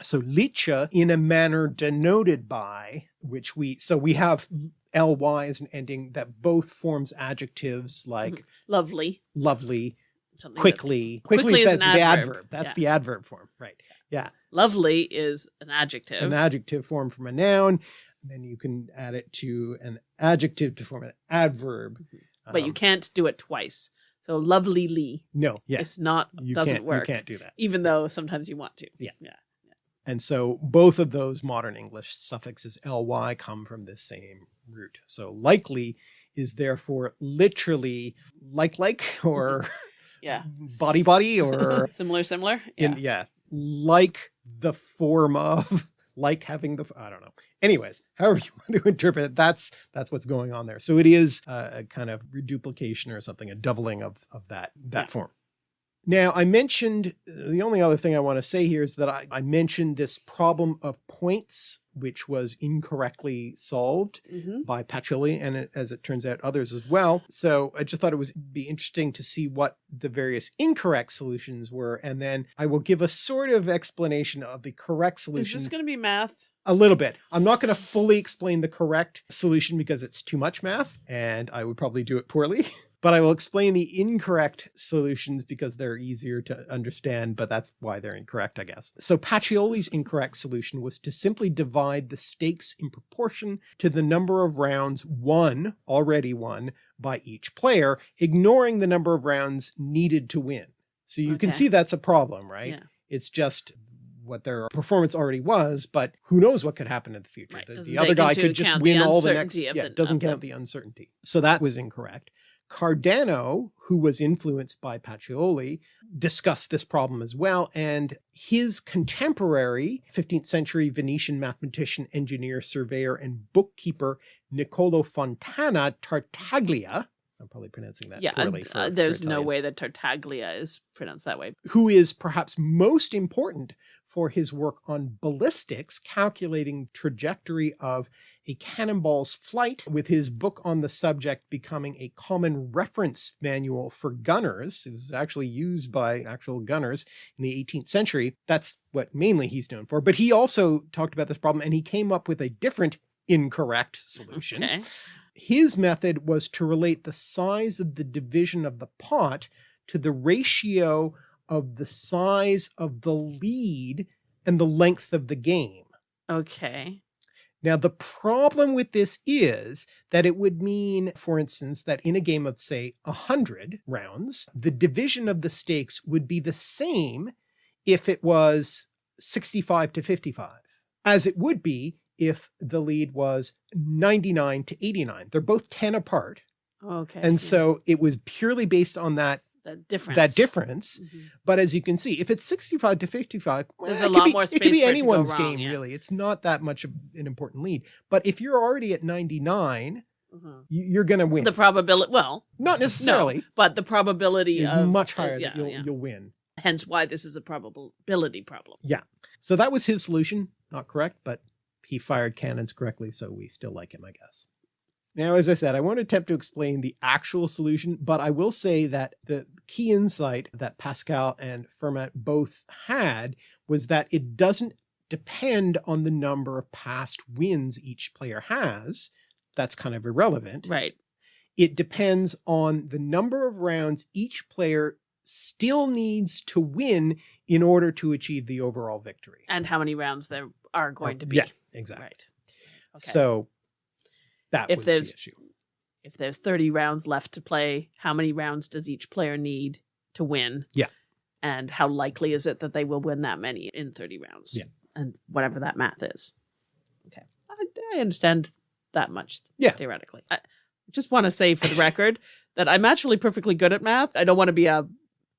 So liche in a manner denoted by which we, so we have ly as an ending that both forms adjectives mm-hmm. like Lovely. lovely, Something that's- quickly, Quickly is that- an the adverb. adverb. That's Yeah. the adverb form, right? Yeah. Lovely is an adjective. An adjective form from a noun. And then you can add it to an adjective to form an adverb. but you Um, can't do it twice. So lovelyly. No, yeah. It's not You doesn't can't, work. you can't do that. Even though sometimes you want to. Yeah. Yeah. And so both of those modern English suffixes ly come from this same root. So likely is therefore literally like like or Yeah. body body or similar, similar. Yeah. in yeah, like the form of like having the I don't know. Anyways, however you want to interpret it, that's that's what's going on there. So it is a, a kind of reduplication or something, a doubling of of that that Yeah. form. Now I mentioned the only other thing I want to say here is that I, I mentioned this problem of points, which was incorrectly solved Mhm. by Pacioli and it, as it turns out others as well. So I just thought it would be interesting to see what the various incorrect solutions were. And then I will give a sort of explanation of the correct Is solution. this going to be math? A little bit. I'm not going to fully explain the correct solution because it's too much math and I would probably do it poorly. but I will explain the incorrect solutions because they're easier to understand, but that's why they're incorrect, I guess. So Pacioli's incorrect solution was to simply divide the stakes in proportion to the number of rounds won, already won, by each player, ignoring the number of rounds needed to win. So you okay. can see that's a problem, right? Yeah. It's just what their performance already was, but who knows what could happen in the future. Right. The, the other guy could just win all the next, yeah, it doesn't count the uncertainty. So that was incorrect. Cardano, who was influenced by Pacioli, discussed this problem as well. And his contemporary 15th century Venetian mathematician, engineer, surveyor, and bookkeeper, Niccolo Fontana Tartaglia, I'm probably pronouncing that yeah, poorly. For, uh, there's no way that Tartaglia is pronounced that way. Who is perhaps most important for his work on ballistics, calculating trajectory of a cannonball's flight with his book on the subject becoming a common reference manual for gunners. It was actually used by actual gunners in the 18th century. That's what mainly he's known for. But he also talked about this problem and he came up with a different incorrect solution. Okay. His method was to relate the size of the division of the pot to the ratio of the size of the lead and the length of the game. Okay. Now, the problem with this is that it would mean, for instance, that in a game of say a hundred rounds, the division of the stakes would be the same if it was 65 to 55 as it would be if the lead was 99 to 89. They're both 10 apart. Okay. And so it was purely based on that that difference. That difference. Mm -hmm. But as you can see, if it's 65 to 55, there's a lot be, more space. It could be anyone's game, yeah. really. It's not that much of an important lead. But if you're already at 99, mm -hmm. you're going to win. The probability, well, not necessarily, no, but the probability is of, much higher uh, yeah, that you'll, you'll win. Hence why this is a probability problem. Yeah. So that was his solution. Not correct, but he fired cannons correctly, so we still like him, I guess. Now, as I said, I won't attempt to explain the actual solution, but I will say that the key insight that Pascal and Fermat both had was that it doesn't depend on the number of past wins each player has. That's kind of irrelevant. Right. It depends on the number of rounds each player still needs to win in order to achieve the overall victory. And how many rounds there are going to be. Yeah, exactly. Right. Okay. So that if was there's, the issue. If there's 30 rounds left to play, how many rounds does each player need to win? Yeah. And how likely is it that they will win that many in 30 rounds? Yeah. And whatever that math is. Okay. I, I understand that much yeah. theoretically. I just want to say for the record that I'm actually perfectly good at math. I don't want to be a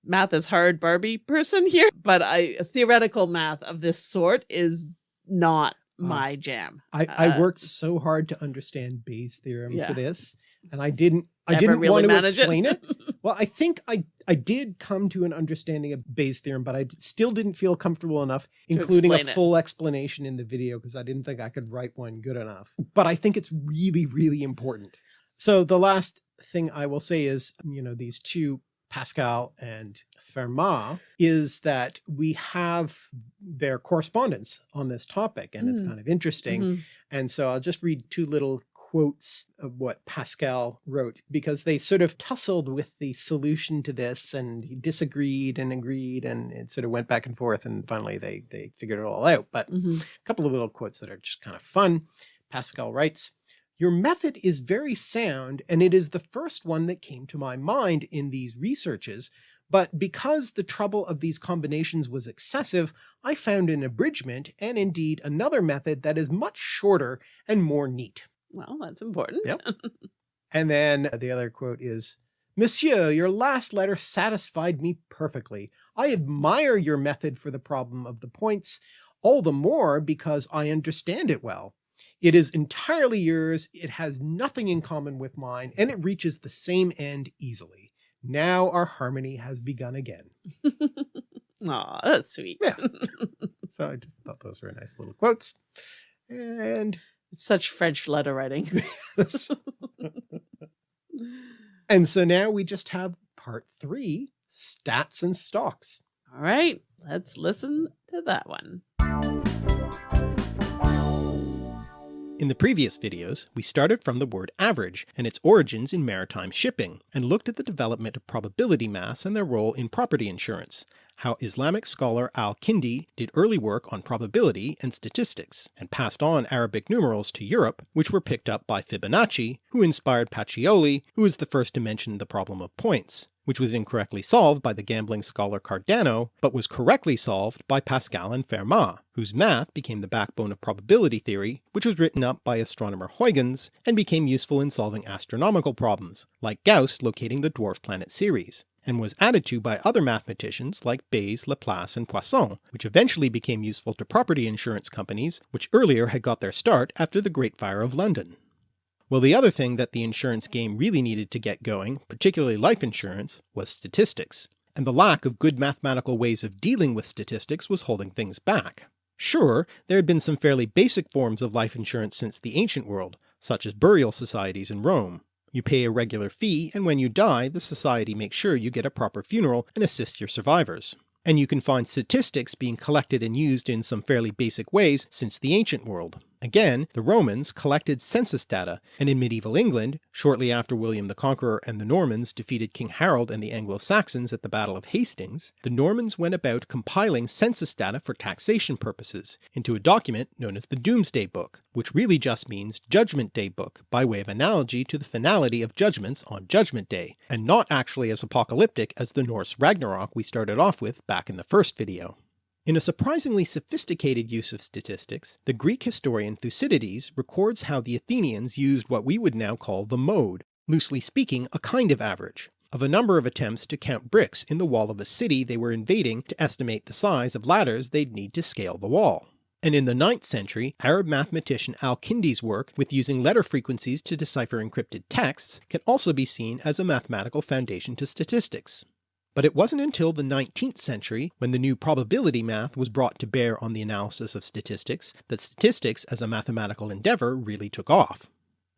math is hard Barbie person here, but I theoretical math of this sort is not uh, my jam. I, I uh, worked so hard to understand Bayes' theorem yeah. for this, and I didn't. I didn't really want to explain it. it. Well, I think I I did come to an understanding of Bayes' theorem, but I still didn't feel comfortable enough, including a full it. explanation in the video, because I didn't think I could write one good enough. But I think it's really, really important. So the last thing I will say is, you know, these two Pascal and Fermat is that we have their correspondence on this topic and mm. it's kind of interesting. Mm -hmm. And so I'll just read two little quotes of what Pascal wrote because they sort of tussled with the solution to this and he disagreed and agreed and it sort of went back and forth and finally they they figured it all out. But mm -hmm. a couple of little quotes that are just kind of fun. Pascal writes, your method is very sound and it is the first one that came to my mind in these researches, but because the trouble of these combinations was excessive, I found an abridgment and indeed another method that is much shorter and more neat. Well, that's important. Yep. and then the other quote is, Monsieur, your last letter satisfied me perfectly. I admire your method for the problem of the points, all the more because I understand it well. It is entirely yours, it has nothing in common with mine, and it reaches the same end easily. Now our harmony has begun again. Aw, that's sweet. Yeah. so I just thought those were nice little quotes. And it's such French letter writing. and so now we just have part three, stats and stocks. All right, let's listen to that one. In the previous videos, we started from the word average and its origins in maritime shipping, and looked at the development of probability maths and their role in property insurance, how Islamic scholar al-Kindi did early work on probability and statistics, and passed on Arabic numerals to Europe, which were picked up by Fibonacci, who inspired Pacioli, who was the first to mention the problem of points, which was incorrectly solved by the gambling scholar Cardano, but was correctly solved by Pascal and Fermat, whose math became the backbone of probability theory, which was written up by astronomer Huygens, and became useful in solving astronomical problems, like Gauss locating the dwarf planet Ceres and was added to by other mathematicians like Bayes, Laplace, and Poisson, which eventually became useful to property insurance companies, which earlier had got their start after the Great Fire of London. Well the other thing that the insurance game really needed to get going, particularly life insurance, was statistics, and the lack of good mathematical ways of dealing with statistics was holding things back. Sure, there had been some fairly basic forms of life insurance since the ancient world, such as burial societies in Rome, you pay a regular fee, and when you die, the society makes sure you get a proper funeral and assist your survivors. And you can find statistics being collected and used in some fairly basic ways since the ancient world. Again, the Romans collected census data, and in medieval England, shortly after William the Conqueror and the Normans defeated King Harold and the Anglo-Saxons at the Battle of Hastings, the Normans went about compiling census data for taxation purposes into a document known as the Domesday Book, which really just means Judgment Day Book by way of analogy to the finality of judgments on Judgment Day, and not actually as apocalyptic as the Norse Ragnarok we started off with back in the first video. In a surprisingly sophisticated use of statistics, the Greek historian Thucydides records how the Athenians used what we would now call the mode, loosely speaking a kind of average, of a number of attempts to count bricks in the wall of a city they were invading to estimate the size of ladders they'd need to scale the wall. And in the 9th century, Arab mathematician al-Kindi's work with using letter frequencies to decipher encrypted texts can also be seen as a mathematical foundation to statistics. But it wasn't until the 19th century, when the new probability math was brought to bear on the analysis of statistics, that statistics as a mathematical endeavour really took off.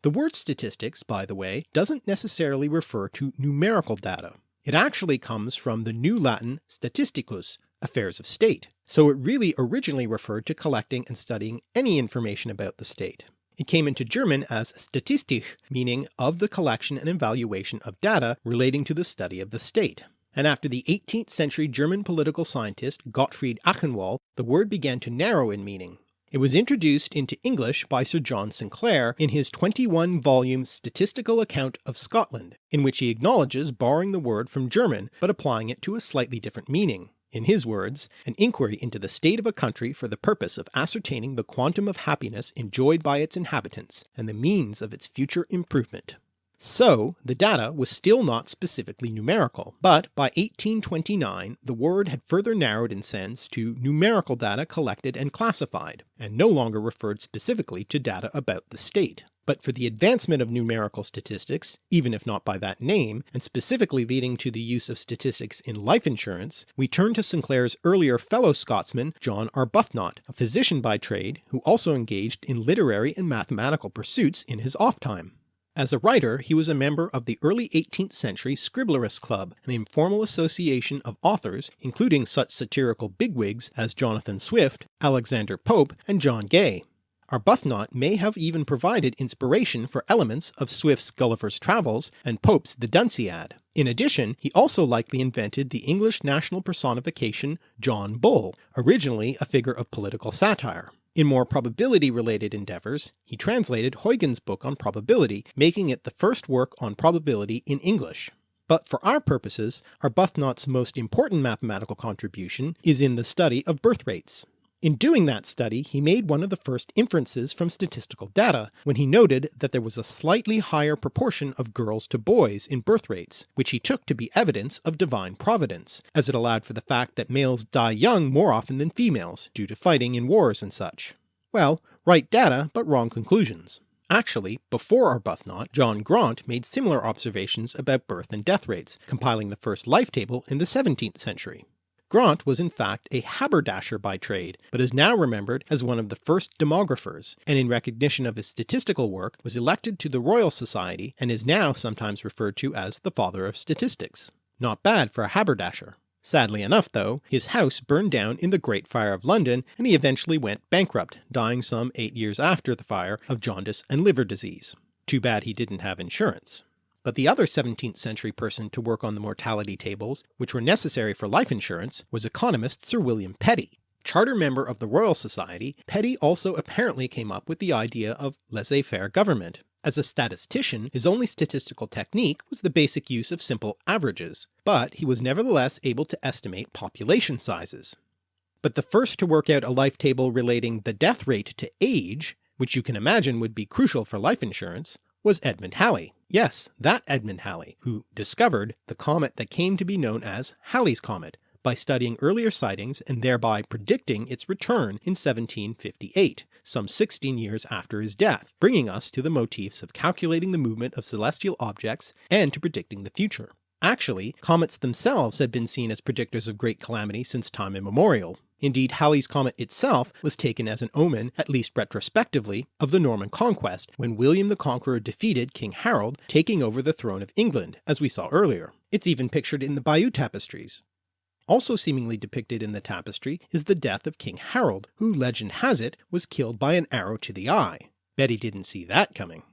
The word statistics, by the way, doesn't necessarily refer to numerical data. It actually comes from the New Latin statisticus, affairs of state, so it really originally referred to collecting and studying any information about the state. It came into German as Statistik, meaning of the collection and evaluation of data relating to the study of the state and after the 18th century German political scientist Gottfried Achenwald, the word began to narrow in meaning. It was introduced into English by Sir John Sinclair in his 21-volume Statistical Account of Scotland, in which he acknowledges borrowing the word from German but applying it to a slightly different meaning. In his words, an inquiry into the state of a country for the purpose of ascertaining the quantum of happiness enjoyed by its inhabitants, and the means of its future improvement. So the data was still not specifically numerical, but by 1829 the word had further narrowed in sense to numerical data collected and classified, and no longer referred specifically to data about the state. But for the advancement of numerical statistics, even if not by that name, and specifically leading to the use of statistics in life insurance, we turn to Sinclair's earlier fellow Scotsman John Arbuthnot, a physician by trade, who also engaged in literary and mathematical pursuits in his off time. As a writer he was a member of the early 18th century Scriblerus Club, an informal association of authors including such satirical bigwigs as Jonathan Swift, Alexander Pope, and John Gay. Arbuthnot may have even provided inspiration for elements of Swift's Gulliver's Travels and Pope's The Dunciad. In addition, he also likely invented the English national personification John Bull, originally a figure of political satire. In more probability-related endeavours, he translated Huygens' book on probability, making it the first work on probability in English. But for our purposes, Arbuthnot's most important mathematical contribution is in the study of birth rates. In doing that study he made one of the first inferences from statistical data when he noted that there was a slightly higher proportion of girls to boys in birth rates, which he took to be evidence of divine providence, as it allowed for the fact that males die young more often than females, due to fighting in wars and such. Well, right data, but wrong conclusions. Actually, before Arbuthnot, John Graunt made similar observations about birth and death rates, compiling the first life table in the 17th century. Graunt was in fact a haberdasher by trade, but is now remembered as one of the first demographers, and in recognition of his statistical work was elected to the Royal Society and is now sometimes referred to as the father of statistics. Not bad for a haberdasher. Sadly enough though, his house burned down in the Great Fire of London and he eventually went bankrupt, dying some 8 years after the fire of jaundice and liver disease. Too bad he didn't have insurance. But the other 17th century person to work on the mortality tables, which were necessary for life insurance, was economist Sir William Petty. Charter member of the Royal Society, Petty also apparently came up with the idea of laissez-faire government. As a statistician, his only statistical technique was the basic use of simple averages, but he was nevertheless able to estimate population sizes. But the first to work out a life table relating the death rate to age, which you can imagine would be crucial for life insurance, was Edmund Halley. Yes, that Edmund Halley, who discovered the comet that came to be known as Halley's Comet by studying earlier sightings and thereby predicting its return in 1758, some 16 years after his death, bringing us to the motifs of calculating the movement of celestial objects and to predicting the future. Actually, comets themselves had been seen as predictors of great calamity since time immemorial, Indeed Halley's comet itself was taken as an omen, at least retrospectively, of the Norman conquest, when William the Conqueror defeated King Harold, taking over the throne of England, as we saw earlier. It's even pictured in the Bayeux tapestries. Also seemingly depicted in the tapestry is the death of King Harold, who legend has it was killed by an arrow to the eye. Betty didn't see that coming.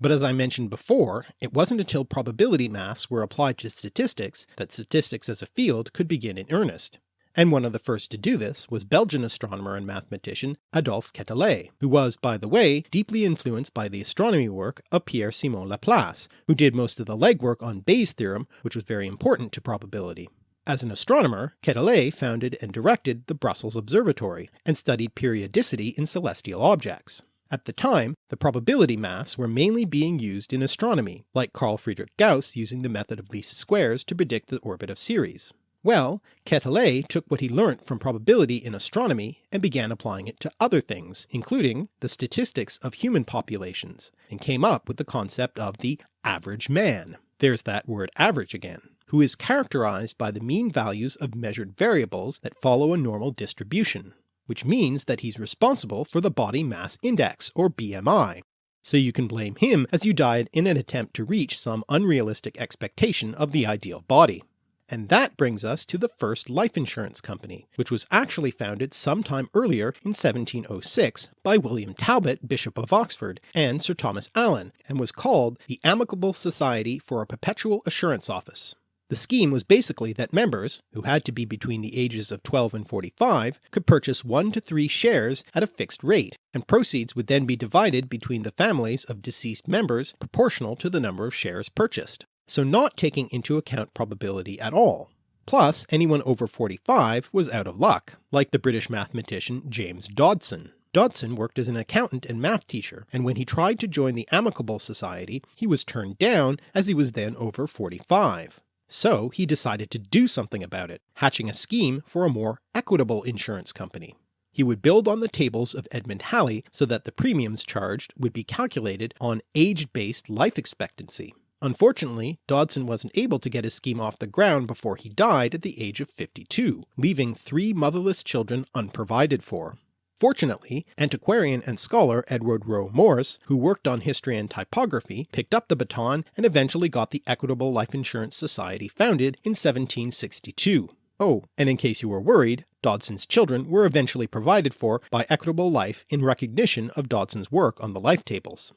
But as I mentioned before, it wasn't until probability maths were applied to statistics that statistics as a field could begin in earnest and one of the first to do this was Belgian astronomer and mathematician Adolphe Quetelet, who was, by the way, deeply influenced by the astronomy work of Pierre-Simon Laplace, who did most of the legwork on Bayes' theorem, which was very important to probability. As an astronomer, Quetelet founded and directed the Brussels Observatory, and studied periodicity in celestial objects. At the time, the probability maths were mainly being used in astronomy, like Carl Friedrich Gauss using the method of least squares to predict the orbit of Ceres. Well, Quetelet took what he learnt from probability in astronomy and began applying it to other things, including the statistics of human populations, and came up with the concept of the average man. There's that word average again who is characterized by the mean values of measured variables that follow a normal distribution, which means that he's responsible for the body mass index, or BMI, so you can blame him as you died in an attempt to reach some unrealistic expectation of the ideal body. And that brings us to the first life insurance company, which was actually founded sometime earlier in 1706 by William Talbot, Bishop of Oxford, and Sir Thomas Allen, and was called the Amicable Society for a Perpetual Assurance Office. The scheme was basically that members, who had to be between the ages of 12 and 45, could purchase 1 to 3 shares at a fixed rate, and proceeds would then be divided between the families of deceased members proportional to the number of shares purchased so not taking into account probability at all. Plus, anyone over 45 was out of luck, like the British mathematician James Dodson. Dodson worked as an accountant and math teacher, and when he tried to join the Amicable Society, he was turned down as he was then over 45. So he decided to do something about it, hatching a scheme for a more equitable insurance company. He would build on the tables of Edmund Halley so that the premiums charged would be calculated on age-based life expectancy. Unfortunately, Dodson wasn't able to get his scheme off the ground before he died at the age of 52, leaving three motherless children unprovided for. Fortunately, antiquarian and scholar Edward Rowe Mores, who worked on history and typography, picked up the baton and eventually got the Equitable Life Insurance Society founded in 1762. Oh, and in case you were worried, Dodson's children were eventually provided for by Equitable Life in recognition of Dodson's work on the life tables.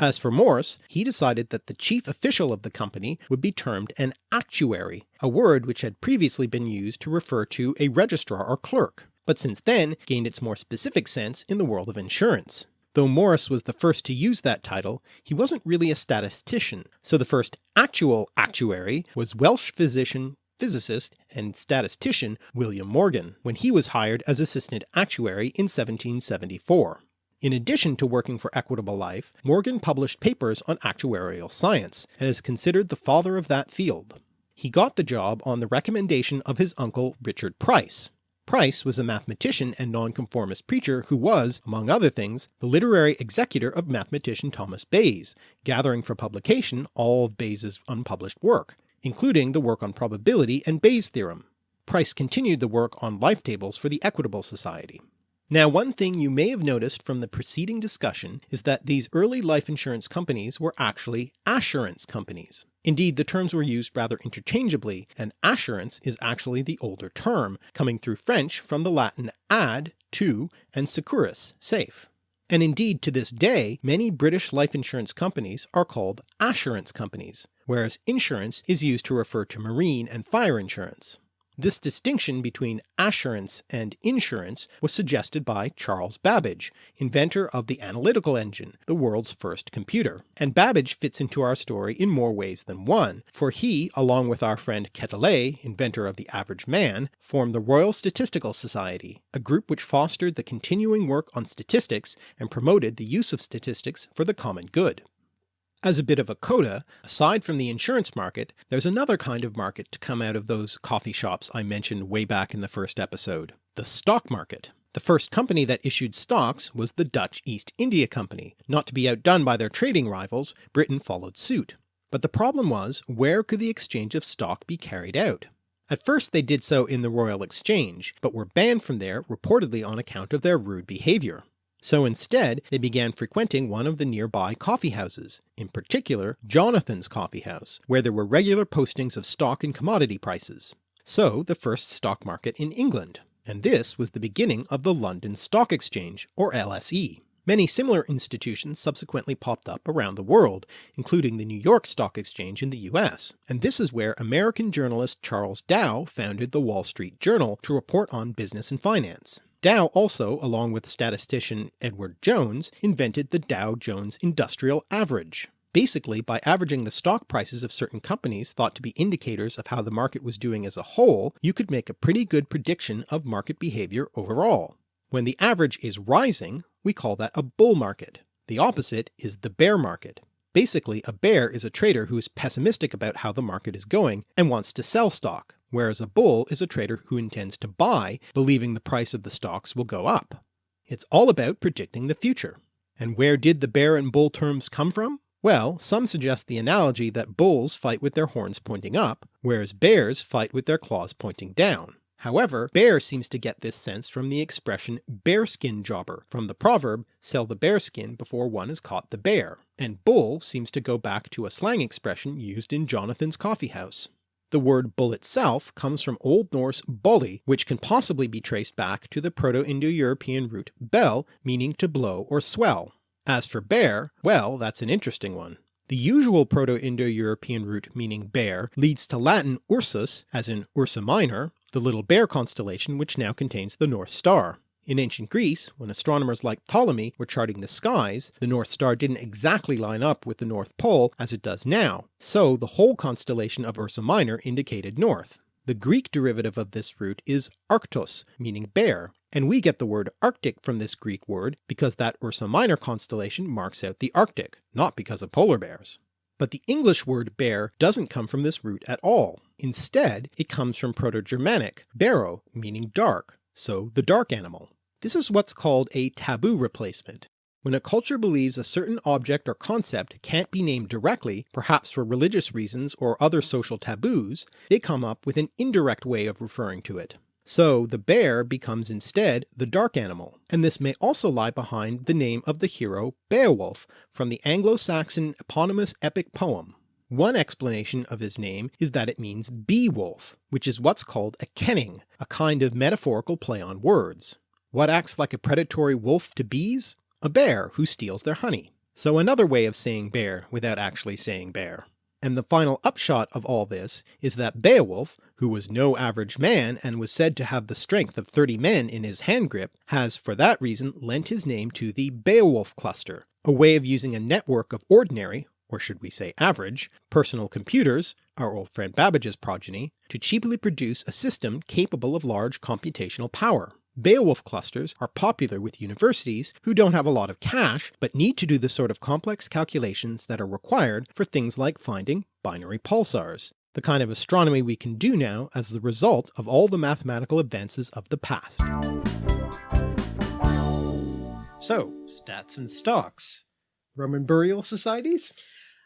As for Mores, he decided that the chief official of the company would be termed an actuary, a word which had previously been used to refer to a registrar or clerk, but since then gained its more specific sense in the world of insurance. Though Mores was the first to use that title, he wasn't really a statistician, so the first actual actuary was Welsh physician physicist and statistician William Morgan, when he was hired as assistant actuary in 1774. In addition to working for Equitable Life, Morgan published papers on actuarial science, and is considered the father of that field. He got the job on the recommendation of his uncle Richard Price. Price was a mathematician and nonconformist preacher who was, among other things, the literary executor of mathematician Thomas Bayes, gathering for publication all of Bayes' unpublished work, including the work on probability and Bayes' theorem. Price continued the work on life tables for the Equitable Society. Now one thing you may have noticed from the preceding discussion is that these early life insurance companies were actually assurance companies. Indeed the terms were used rather interchangeably and assurance is actually the older term, coming through French from the Latin ad, to, and securus, safe. And indeed to this day many British life insurance companies are called assurance companies, whereas insurance is used to refer to marine and fire insurance. This distinction between assurance and insurance was suggested by Charles Babbage, inventor of the analytical engine, the world's first computer. And Babbage fits into our story in more ways than one, for he, along with our friend Quetelet, inventor of the average man, formed the Royal Statistical Society, a group which fostered the continuing work on statistics and promoted the use of statistics for the common good. As a bit of a coda, aside from the insurance market, there's another kind of market to come out of those coffee shops I mentioned way back in the first episode, the stock market. The first company that issued stocks was the Dutch East India Company. Not to be outdone by their trading rivals, Britain followed suit. But the problem was, where could the exchange of stock be carried out? At first they did so in the Royal Exchange, but were banned from there reportedly on account of their rude behaviour. So instead they began frequenting one of the nearby coffee houses, in particular Jonathan's Coffee House, where there were regular postings of stock and commodity prices. So the first stock market in England, and this was the beginning of the London Stock Exchange, or LSE. Many similar institutions subsequently popped up around the world, including the New York Stock Exchange in the US, and this is where American journalist Charles Dow founded the Wall Street Journal to report on business and finance. Dow also, along with statistician Edward Jones, invented the Dow Jones Industrial Average. Basically, by averaging the stock prices of certain companies thought to be indicators of how the market was doing as a whole, you could make a pretty good prediction of market behavior overall. When the average is rising, we call that a bull market. The opposite is the bear market. Basically, a bear is a trader who is pessimistic about how the market is going and wants to sell stock, whereas a bull is a trader who intends to buy, believing the price of the stocks will go up. It's all about predicting the future. And where did the bear and bull terms come from? Well, some suggest the analogy that bulls fight with their horns pointing up, whereas bears fight with their claws pointing down. However, bear seems to get this sense from the expression bearskin jobber from the proverb sell the bearskin before one has caught the bear, and bull seems to go back to a slang expression used in Jonathan's coffee house. The word bull itself comes from Old Norse bolli, which can possibly be traced back to the Proto-Indo-European root bel meaning to blow or swell. As for bear, well that's an interesting one. The usual Proto-Indo-European root meaning bear leads to Latin ursus, as in Ursa Minor, the Little Bear constellation which now contains the North Star. In ancient Greece, when astronomers like Ptolemy were charting the skies, the North Star didn't exactly line up with the North Pole as it does now, so the whole constellation of Ursa Minor indicated north. The Greek derivative of this root is Arctos, meaning bear, and we get the word Arctic from this Greek word because that Ursa Minor constellation marks out the Arctic, not because of polar bears. But the English word bear doesn't come from this root at all. Instead, it comes from Proto-Germanic bero, meaning dark, so the dark animal. This is what's called a taboo replacement. When a culture believes a certain object or concept can't be named directly, perhaps for religious reasons or other social taboos, they come up with an indirect way of referring to it. So the bear becomes instead the dark animal, and this may also lie behind the name of the hero Beowulf from the Anglo-Saxon eponymous epic poem. One explanation of his name is that it means bee-wolf, which is what's called a kenning, a kind of metaphorical play on words. What acts like a predatory wolf to bees? a bear who steals their honey. So another way of saying bear without actually saying bear. And the final upshot of all this is that Beowulf, who was no average man and was said to have the strength of 30 men in his hand grip, has for that reason lent his name to the Beowulf cluster, a way of using a network of ordinary, or should we say average, personal computers, our old friend Babbage's progeny, to cheaply produce a system capable of large computational power. Beowulf clusters are popular with universities who don't have a lot of cash but need to do the sort of complex calculations that are required for things like finding binary pulsars, the kind of astronomy we can do now as the result of all the mathematical advances of the past. So, stats and stocks. Roman burial societies?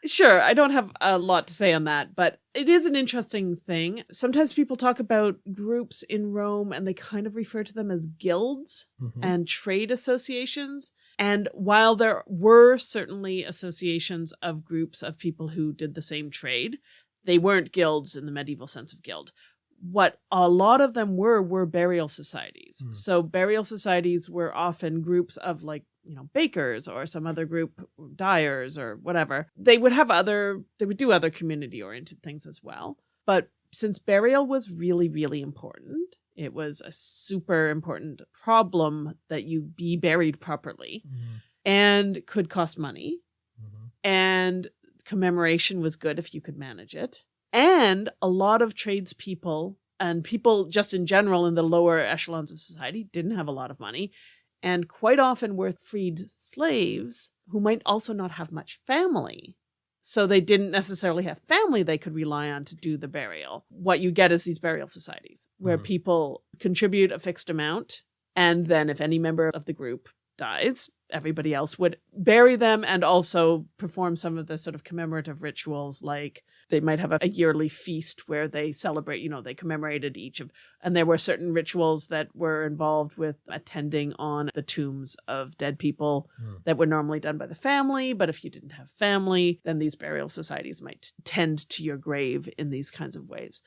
Sure, I don't have a lot to say on that, but it is an interesting thing. Sometimes people talk about groups in Rome and they kind of refer to them as guilds Mhm. and trade associations. And while there were certainly associations of groups of people who did the same trade, they weren't guilds in the medieval sense of guild. What a lot of them were were burial societies. Mm. So burial societies were often groups of like, you know, bakers or some other group, dyers or whatever. They would have other they would do other community oriented things as well. But since burial was really really important, it was a super important problem that you be buried properly Mhm. and could cost money Mhm. and commemoration was good if you could manage it. And a lot of tradespeople and people just in general in the lower echelons of society didn't have a lot of money and quite often were freed slaves who might also not have much family. So they didn't necessarily have family they could rely on to do the burial. What you get is these burial societies where Mhm. people contribute a fixed amount. And then if any member of the group dies, everybody else would bury them and also perform some of the sort of commemorative rituals like they might have a, a yearly feast where they celebrate you know they commemorated each of and there were certain rituals that were involved with attending on the tombs of dead people Hmm. that were normally done by the family but if you didn't have family then these burial societies might tend to your grave in these kinds of ways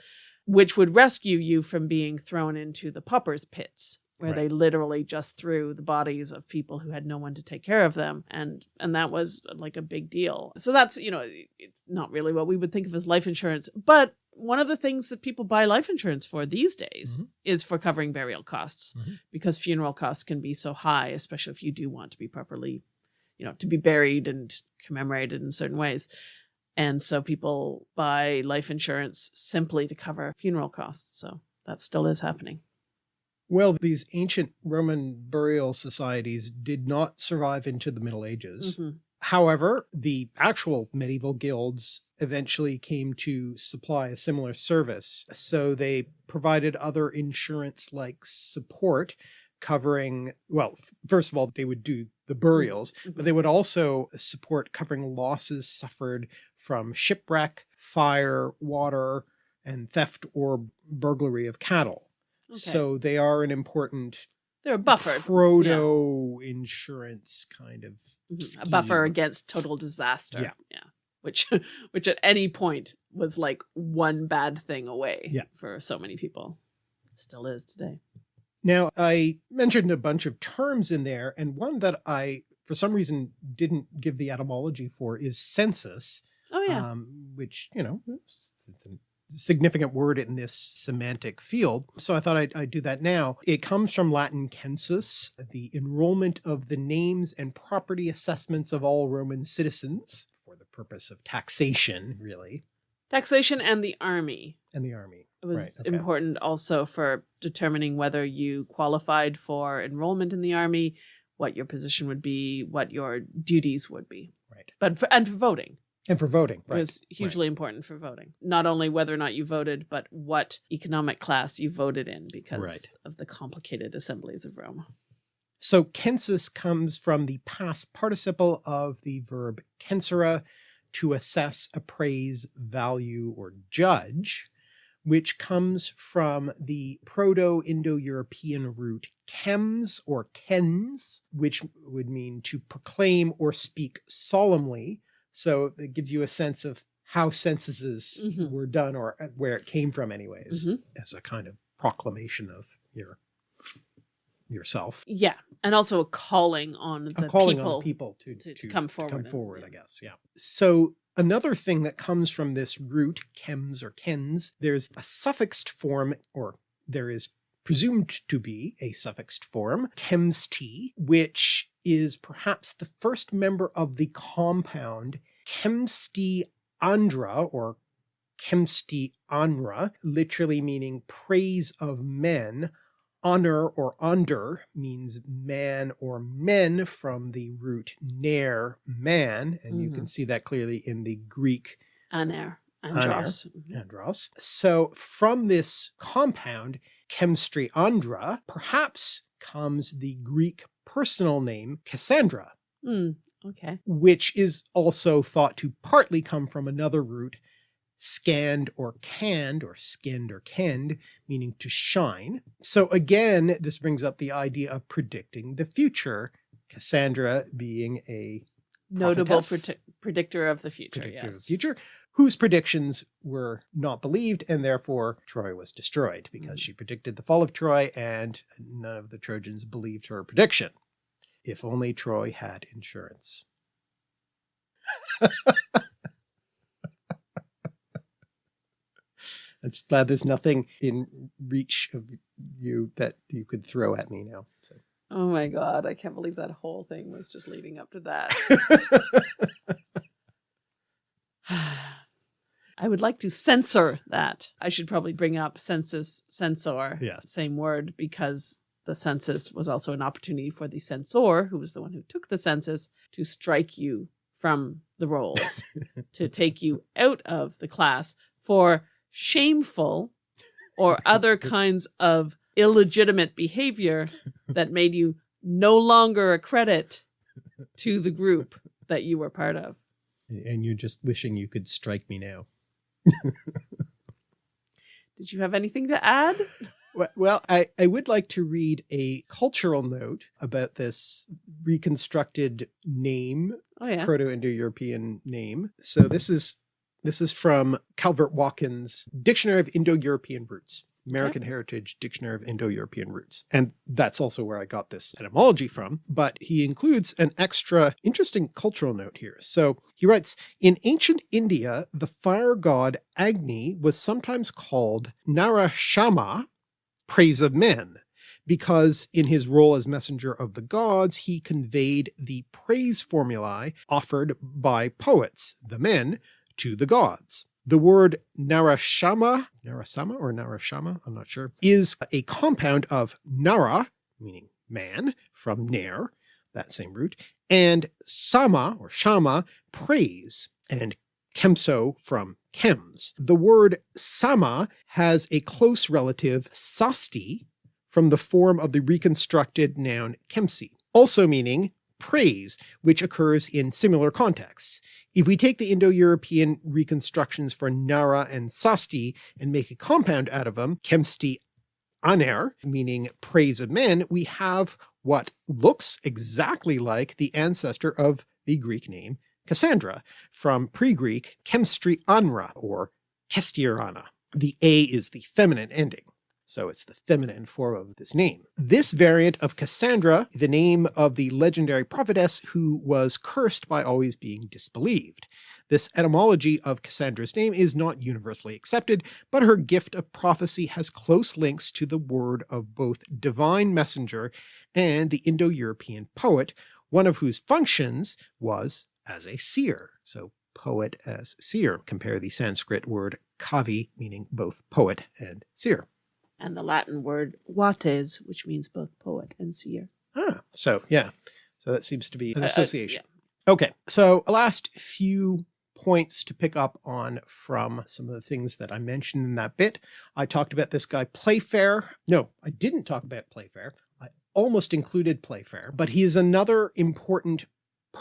which would rescue you from being thrown into the paupers pits where they literally just threw the bodies of people who had no one to take care of them and and that was like a big deal. So that's you know it's not really what we would think of as life insurance but one of the things that people buy life insurance for these days Mhm. is for covering burial costs Mhm. because funeral costs can be so high especially if you do want to be properly you know to be buried and commemorated in certain ways. And so people buy life insurance simply to cover funeral costs. So that still is happening Well, these ancient Roman burial societies did not survive into the Middle Ages. Mhm. However, the actual medieval guilds eventually came to supply a similar service. So they provided other insurance like support covering, well, first of all, they would do the burials, but they would also support covering losses suffered from shipwreck, fire, water, and theft or burglary of cattle. Okay. So they are an important they're a buffer proto insurance kind of Mhm. a buffer against total disaster Yeah. yeah which which at any point was like one bad thing away Yeah. for so many people still is today Now, I mentioned a bunch of terms in there, and one that I, for some reason, didn't give the etymology for is census, oh yeah um, which, you know, it's it's a significant word in this semantic field. So I thought I'd, I'd do that now. It comes from Latin census, the enrollment of the names and property assessments of all Roman citizens for the purpose of taxation, really, taxation and the army and the army. it was Right, okay. important also for determining whether you qualified for enrollment in the army what your position would be what your duties would be Right. but for, and for voting And for voting, It was hugely important for voting. Not only whether or not you voted, but what economic class you voted in because Right. of the complicated assemblies of Rome. So census comes from the past participle of the verb censere, to assess, appraise, value, or judge, which comes from the Proto-Indo-European root chems or kens, which would mean to proclaim or speak solemnly. So it gives you a sense of how censuses Mhm. were done or uh, where it came from anyways, Mhm. as a kind of proclamation of your yourself Yeah. And also a calling on the a calling people. on the people to, to- to, to come to forward come forward, yeah. I guess. Yeah. So another thing that comes from this root, chems or kens, there's a suffixed form, or there is presumed to be a suffixed form, chemsti, which is perhaps the first member of the compound chemsti andra or chemsti anra, literally meaning praise of men, honor or under means man or men from the root ner, man, and you can see that clearly in the Greek Aner. Andros. Mhm. andros. So from this compound, chemistry andra, perhaps comes the Greek personal name Cassandra. Hmm. Okay. which is also thought to partly come from another root, scanned or canned or skinned or kenned, meaning to shine. So again, this brings up the idea of predicting the future, Cassandra being a Notable predictor of the future. predictor of the future, whose predictions were not believed and therefore Troy was destroyed because Mm. she predicted the fall of Troy and none of the Trojans believed her prediction. If only Troy had insurance. I'm just glad there's nothing in reach of you that you could throw at me now. So. Oh my God. I can't believe that whole thing was just leading up to that. I would like to censor that. I should probably bring up census, censor, Yes. same word, because the census was also an opportunity for the censor, who was the one who took the census, to strike you from the rolls, to take you out of the class for shameful or other kinds of illegitimate behavior that made you no longer a credit to the group that you were part of. and you're just wishing you could strike me now. Did you have anything to add? Well- I, I would like to read a cultural note about this reconstructed name, Oh yeah. Proto-Indo-European name. So this is this is from Calvert Watkins Dictionary of Indo-European Roots, American Heritage Dictionary of Indo-European Roots. And that's also where I got this etymology from, but he includes an extra interesting cultural note here. So he writes, in ancient India, the fire god Agni was sometimes called Narashama, praise of men, because in his role as messenger of the gods, he conveyed the praise formulae offered by poets, the men, to the gods. The word Narashama, Narasama or Narashama, I'm not sure, is a compound of Nara, meaning man, from Nair, that same root, and Sama or Shama, praise, and Kemso from chems. The word Sama has a close relative Sasti from the form of the reconstructed noun Kemsi, also meaning praise, which occurs in similar contexts. If we take the Indo-European reconstructions for Nara and Sasti and make a compound out of them, Kemsti aner, meaning praise of men, we have what looks exactly like the ancestor of the Greek name Cassandra, from pre-Greek chemstri anra or kestiorana. The A is the feminine ending. So it's the feminine form of this name. This variant of Cassandra, the name of the legendary prophetess who was cursed by always being disbelieved. This etymology of Cassandra's name is not universally accepted, but her gift of prophecy has close links to the word of both divine messenger and the Indo-European poet, one of whose functions was as a seer. So poet as seer. Compare the Sanskrit word kavi, meaning both poet and seer. And the Latin word vates, which means both poet and seer. Ah, so yeah, so that seems to be an Uh, uh, association. yeah. Okay, so a last few points to pick up on from some of the things that I mentioned in that bit. I talked about this guy Playfair. No, I didn't talk about Playfair. I almost included Playfair, but he is another important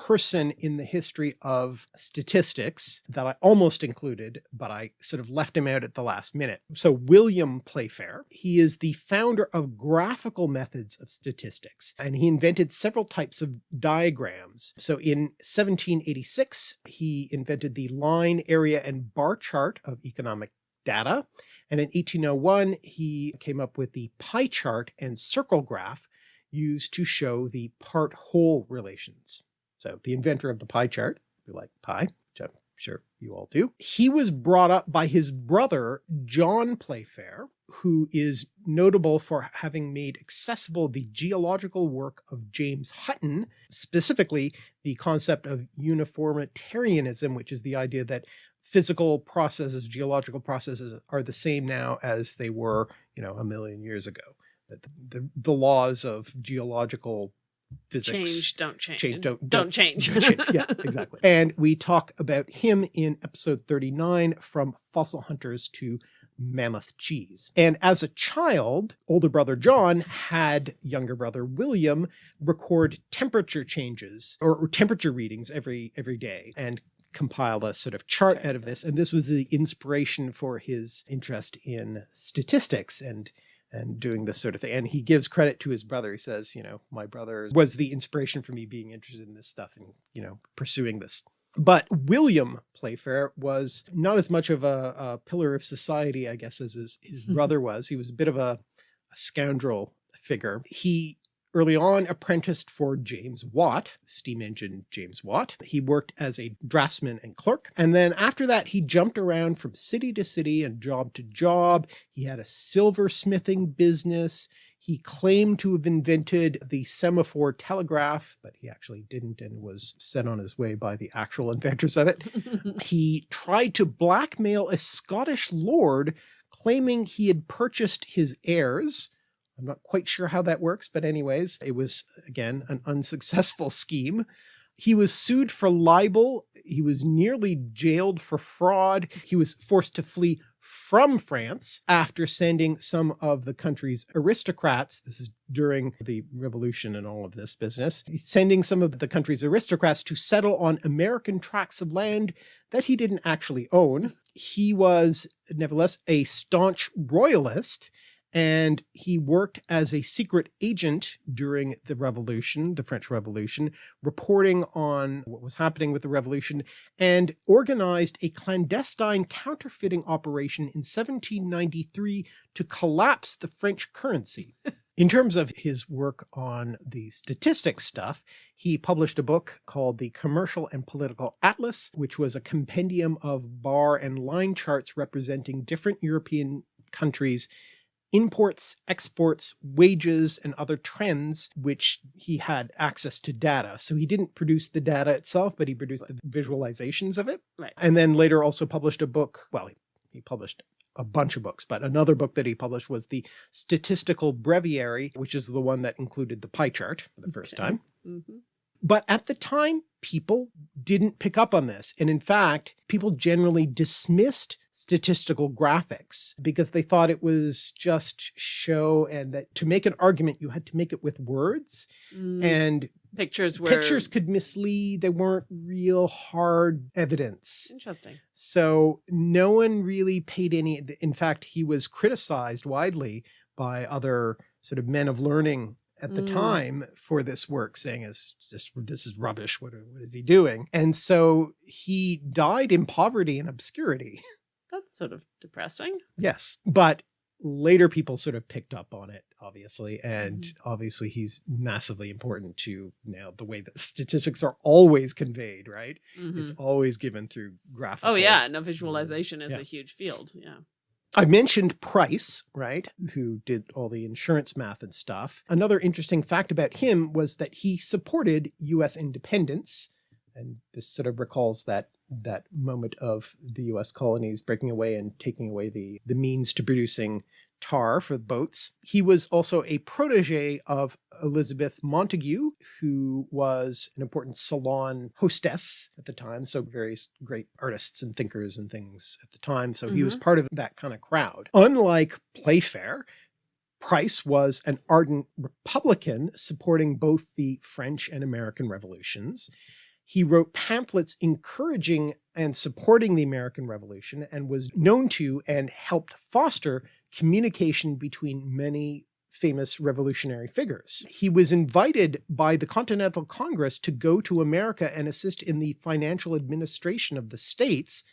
person in the history of statistics that I almost included, but I sort of left him out at the last minute. So William Playfair, he is the founder of graphical methods of statistics, and he invented several types of diagrams. So in 1786, he invented the line, area, and bar chart of economic data. And in 1801, he came up with the pie chart and circle graph used to show the part-whole relations. So the inventor of the pie chart, we like pie, which I'm sure you all do. He was brought up by his brother, John Playfair, who is notable for having made accessible the geological work of James Hutton, specifically the concept of uniformitarianism, which is the idea that physical processes, geological processes are the same now as they were, you know, a million years ago. That the, the, the laws of geological physics. Change, don't change. Change, don't- don't, don't- change. Don't change. yeah, exactly. And we talk about him in episode 39 from fossil hunters to mammoth cheese. And as a child, older brother John had younger brother William record temperature changes or, or temperature readings every every day and compile a sort of chart Okay. out of this. And this was the inspiration for his interest in statistics and and doing this sort of thing. And he gives credit to his brother. He says, you know, my brother was the inspiration for me being interested in this stuff and, you know, pursuing this. But William Playfair was not as much of a, a pillar of society, I guess, as his, his mm-hmm. brother was. He was a bit of a, a scoundrel figure. He early on apprenticed for James Watt, steam engine James Watt. He worked as a draftsman and clerk. And then after that, he jumped around from city to city and job to job. He had a silversmithing business. He claimed to have invented the semaphore telegraph, but he actually didn't and was sent on his way by the actual inventors of it. He tried to blackmail a Scottish lord claiming he had purchased his heirs. I'm not quite sure how that works, but anyways, it was again an unsuccessful scheme. He was sued for libel. He was nearly jailed for fraud. He was forced to flee from France after sending some of the country's aristocrats. This is during the revolution and all of this business. Sending some of the country's aristocrats to settle on American tracts of land that he didn't actually own. He was nevertheless a staunch royalist and he worked as a secret agent during the revolution, the French Revolution, reporting on what was happening with the revolution and organized a clandestine counterfeiting operation in 1793 to collapse the French currency. In terms of his work on the statistics stuff, he published a book called the Commercial and Political Atlas, which was a compendium of bar and line charts representing different European countries imports, exports, wages, and other trends, which he had access to data. So he didn't produce the data itself, but he produced the visualizations of it. Right. And then later also published a book. Well, he, he published a bunch of books, but another book that he published was the Statistical Breviary, which is the one that included the pie chart for the first Okay. time. Mhm. But at the time, people didn't pick up on this. And in fact, people generally dismissed statistical graphics because they thought it was just show and that to make an argument, you had to make it with words Mm, and pictures were pictures could mislead. They weren't real hard evidence. interesting. So no one really paid any, in fact, he was criticized widely by other sort of men of learning at the Mm. time for this work saying it's just this is rubbish what, what is he doing and so he died in poverty and obscurity That's sort of depressing. yes but later people sort of picked up on it obviously and Mhm. obviously he's massively important to now the way that statistics are always conveyed right it's Mhm. always given through graphical Oh yeah, no visualization is Yeah. a huge field. Yeah. I mentioned Price, right, who did all the insurance math and stuff. Another interesting fact about him was that he supported US independence. And this sort of recalls that that moment of the US colonies breaking away and taking away the, the means to producing tar for boats. He was also a protege of Elizabeth Montagu, who was an important salon hostess at the time. So various great artists and thinkers and things at the time. So he was mm-hmm. part of that kind of crowd. Unlike Playfair, Price was an ardent Republican supporting both the French and American revolutions. He wrote pamphlets encouraging and supporting the American Revolution and was known to and helped foster communication between many famous revolutionary figures. He was invited by the Continental Congress to go to America and assist in the financial administration of the states,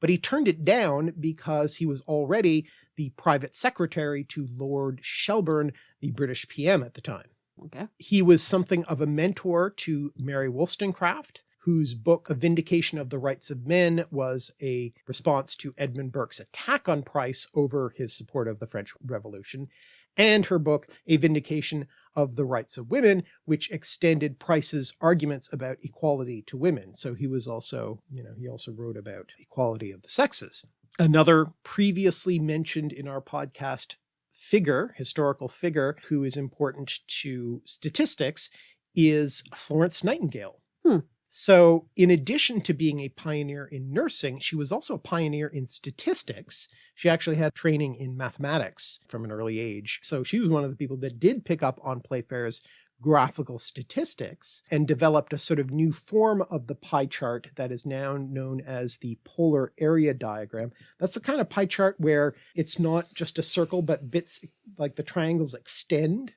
but he turned it down because he was already the private secretary to Lord Shelburne, the British PM at the time. Okay. He was something of a mentor to Mary Wollstonecraft, whose book A Vindication of the Rights of Men was a response to Edmund Burke's attack on Price over his support of the French Revolution, and her book A Vindication of the Rights of Women, which extended Price's arguments about equality to women. So he was also, you know, he also wrote about equality of the sexes. Another previously mentioned in our podcast figure, historical figure, who is important to statistics is Florence Nightingale. Hmm. So in addition to being a pioneer in nursing, she was also a pioneer in statistics. She actually had training in mathematics from an early age. So she was one of the people that did pick up on Playfair's graphical statistics and developed a sort of new form of the pie chart that is now known as the polar area diagram. That's the kind of pie chart where it's not just a circle, but bits like the triangles extend.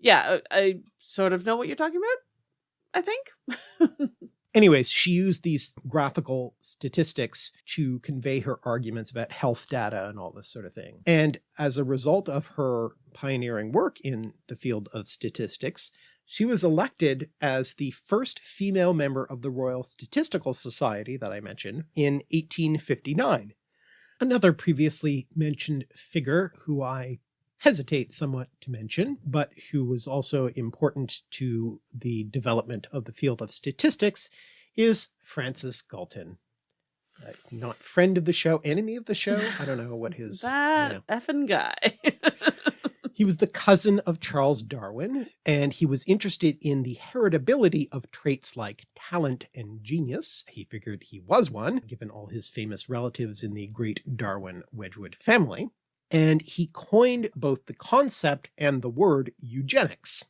Yeah, I, I sort of know what you're talking about. I think. Anyways, she used these graphical statistics to convey her arguments about health data and all this sort of thing. And as a result of her pioneering work in the field of statistics, she was elected as the first female member of the Royal Statistical Society that I mentioned in 1859. Another previously mentioned figure who I hesitate somewhat to mention, but who was also important to the development of the field of statistics is Francis Galton. Uh, not friend of the show, enemy of the show. I don't know what his that yeah. effing guy. He was the cousin of Charles Darwin, and he was interested in the heritability of traits like talent and genius. He figured he was one, given all his famous relatives in the great Darwin Wedgwood family and he coined both the concept and the word eugenics.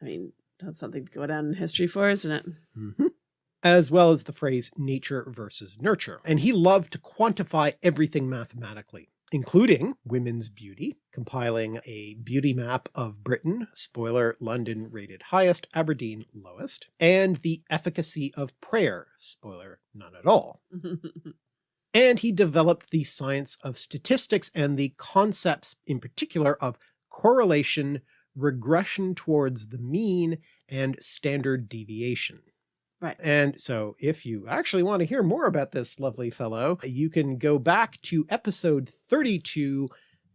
I mean, that's something to go down in history for, isn't it? Mm -hmm. As well as the phrase nature versus nurture. And he loved to quantify everything mathematically, including women's beauty, compiling a beauty map of Britain, spoiler, London rated highest, Aberdeen lowest, and the efficacy of prayer, spoiler, none at all. and he developed the science of statistics and the concepts in particular of correlation, regression towards the mean, and standard deviation. Right. And so if you actually want to hear more about this lovely fellow, you can go back to episode 32,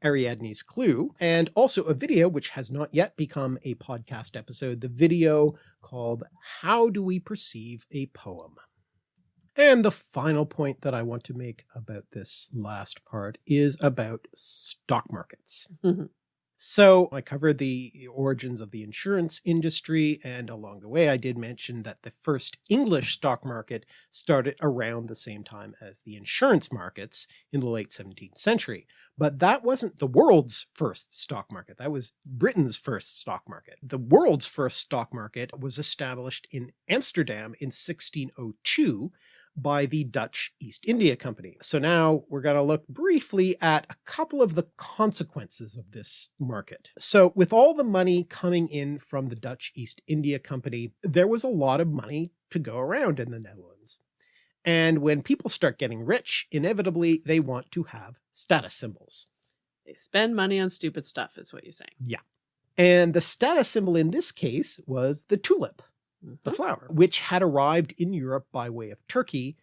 Ariadne's Clue, and also a video which has not yet become a podcast episode, the video called How Do We Perceive a Poem? And the final point that I want to make about this last part is about stock markets. Mm-hmm. So I covered the origins of the insurance industry and along the way I did mention that the first English stock market started around the same time as the insurance markets in the late 17th century. But that wasn't the world's first stock market. That was Britain's first stock market. The world's first stock market was established in Amsterdam in 1602 by the Dutch East India Company. So now we're going to look briefly at a couple of the consequences of this market. So with all the money coming in from the Dutch East India Company, there was a lot of money to go around in the Netherlands. And when people start getting rich, inevitably they want to have status symbols. They spend money on stupid stuff is what you're saying. Yeah. And the status symbol in this case was the tulip the mm-hmm. flower, which had arrived in Europe by way of Turkey.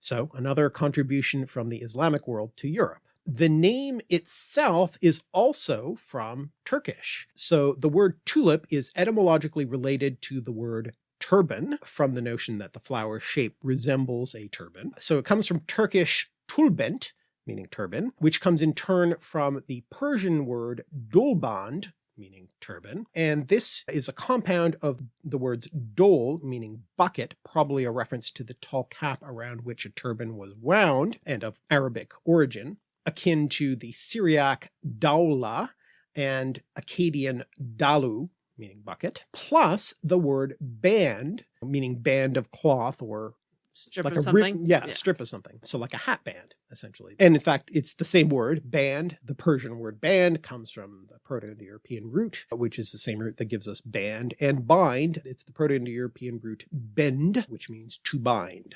So another contribution from the Islamic world to Europe. The name itself is also from Turkish. So the word tulip is etymologically related to the word turban from the notion that the flower shape resembles a turban. So it comes from Turkish tulbent, meaning turban, which comes in turn from the Persian word dulband, meaning turban. And this is a compound of the words dole, meaning bucket, probably a reference to the tall cap around which a turban was wound and of Arabic origin, akin to the Syriac daula and Akkadian dalu, meaning bucket, plus the word band, meaning band of cloth or strip like of a something. yeah, Yeah. strip of something. So like a hat band, essentially. And in fact, it's the same word, band. The Persian word band comes from the Proto-Indo-European root, which is the same root that gives us band. And bind, it's the Proto-Indo-European root bend, which means to bind.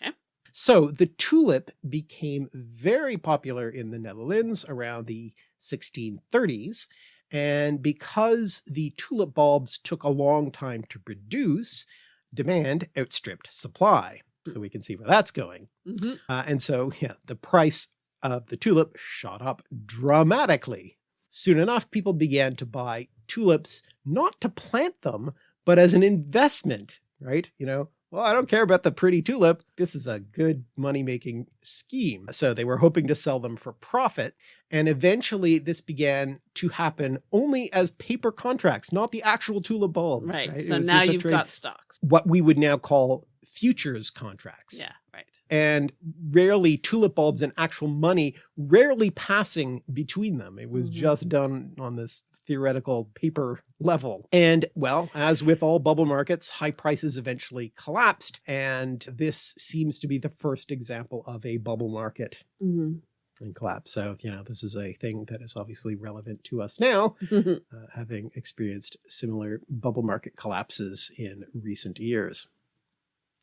Okay. So the tulip became very popular in the Netherlands around the 1630s. And because the tulip bulbs took a long time to produce, demand outstripped supply so we can see where that's going. hmm Uh, and so, yeah, the price of the tulip shot up dramatically. Soon enough, people began to buy tulips, not to plant them, but as an investment, right? You know, well, I don't care about the pretty tulip. This is a good money-making scheme. So they were hoping to sell them for profit. And eventually this began to happen only as paper contracts, not the actual tulip bulbs. Right. It So now you've got stocks. what we would now call futures contracts. Yeah, right. And rarely tulip bulbs and actual money rarely passing between them. It was Mhm. just done on this theoretical paper level. And well, as with all bubble markets, high prices eventually collapsed. And this seems to be the first example of a bubble market Mhm. and collapse. So, you know, this is a thing that is obviously relevant to us now, uh, having experienced similar bubble market collapses in recent years.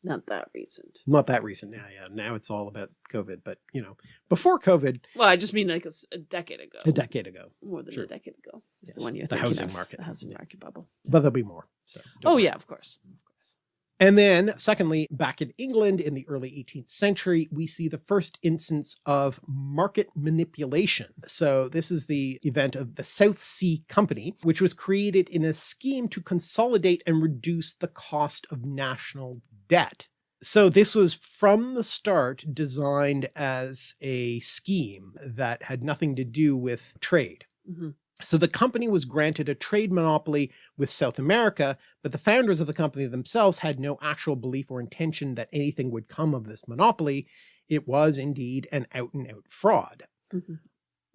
Not that recent. Not that recent Yeah, yeah. Now it's all about COVID, but you know, before COVID, Well, I just mean like a decade ago. a decade ago, More than Sure. a decade ago. Is the one you're the thinking housing of, market. The housing Yeah. market bubble. but there'll be more. So Oh yeah, of course. Of course. And then secondly, back in England in the early 18th century, we see the first instance of market manipulation. So this is the event of the South Sea Company, which was created in a scheme to consolidate and reduce the cost of national debt. So this was from the start designed as a scheme that had nothing to do with trade. Mhm. So the company was granted a trade monopoly with South America, but the founders of the company themselves had no actual belief or intention that anything would come of this monopoly. It was indeed an out and out fraud. Mhm.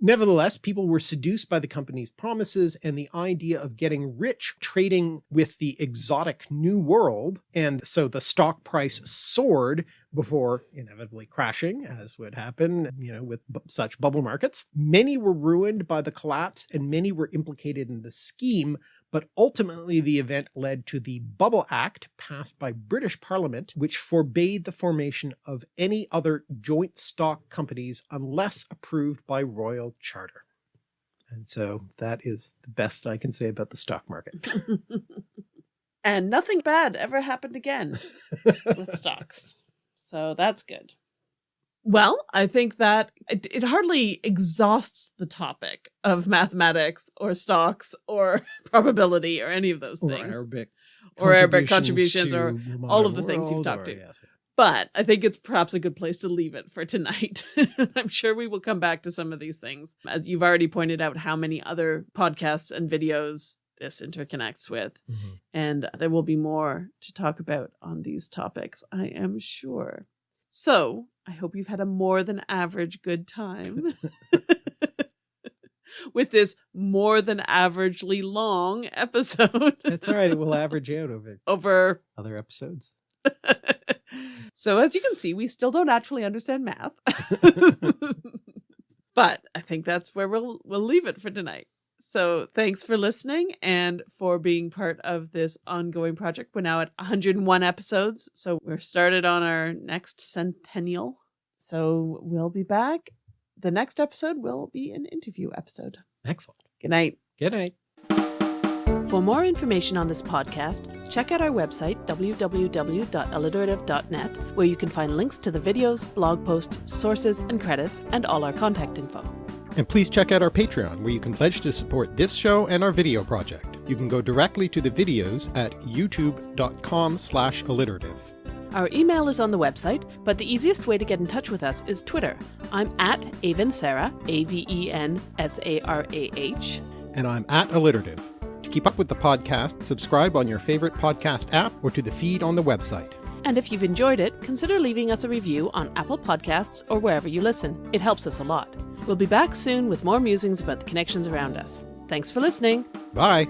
Nevertheless, people were seduced by the company's promises and the idea of getting rich trading with the exotic new world. And so the stock price soared before inevitably crashing, as would happen, you know, with such bubble markets. Many were ruined by the collapse and many were implicated in the scheme, but ultimately the event led to the Bubble Act passed by British Parliament, which forbade the formation of any other joint stock companies unless approved by royal charter. And so that is the best I can say about the stock market. and nothing bad ever happened again with stocks. So that's good. Well, I think that it, it hardly exhausts the topic of mathematics or stocks or probability or any of those Or things. Arabic Or Arabic contributions or all of the things you've talked or- to. yes. But I think it's perhaps a good place to leave it for tonight. I'm sure we will come back to some of these things. As you've already pointed out how many other podcasts and videos this interconnects with. Mhm. And there will be more to talk about on these topics, I am sure. So I hope you've had a more than average good time with this more than averagely long episode It's all right. It will average out over over other episodes. so as you can see, we still don't actually understand math. but I think that's where we'll we'll leave it for tonight. So thanks for listening and for being part of this ongoing project. We're now at 101 episodes, so we're started on our next centennial. So we'll be back. The next episode will be an interview episode. Excellent. Good night. Good night. For more information on this podcast, check out our website, www.alliterative.net, where you can find links to the videos, blog posts, sources, and credits, and all our contact info. And please check out our Patreon, where you can pledge to support this show and our video project. You can go directly to the videos at youtube.com slash alliterative. Our email is on the website, but the easiest way to get in touch with us is Twitter. I'm at Avensarah, A V E N S A R A H. And I'm at alliterative. To keep up with the podcast, subscribe on your favorite podcast app or to the feed on the website. And if you've enjoyed it, consider leaving us a review on Apple Podcasts or wherever you listen. It helps us a lot. We'll be back soon with more musings about the connections around us. Thanks for listening. Bye!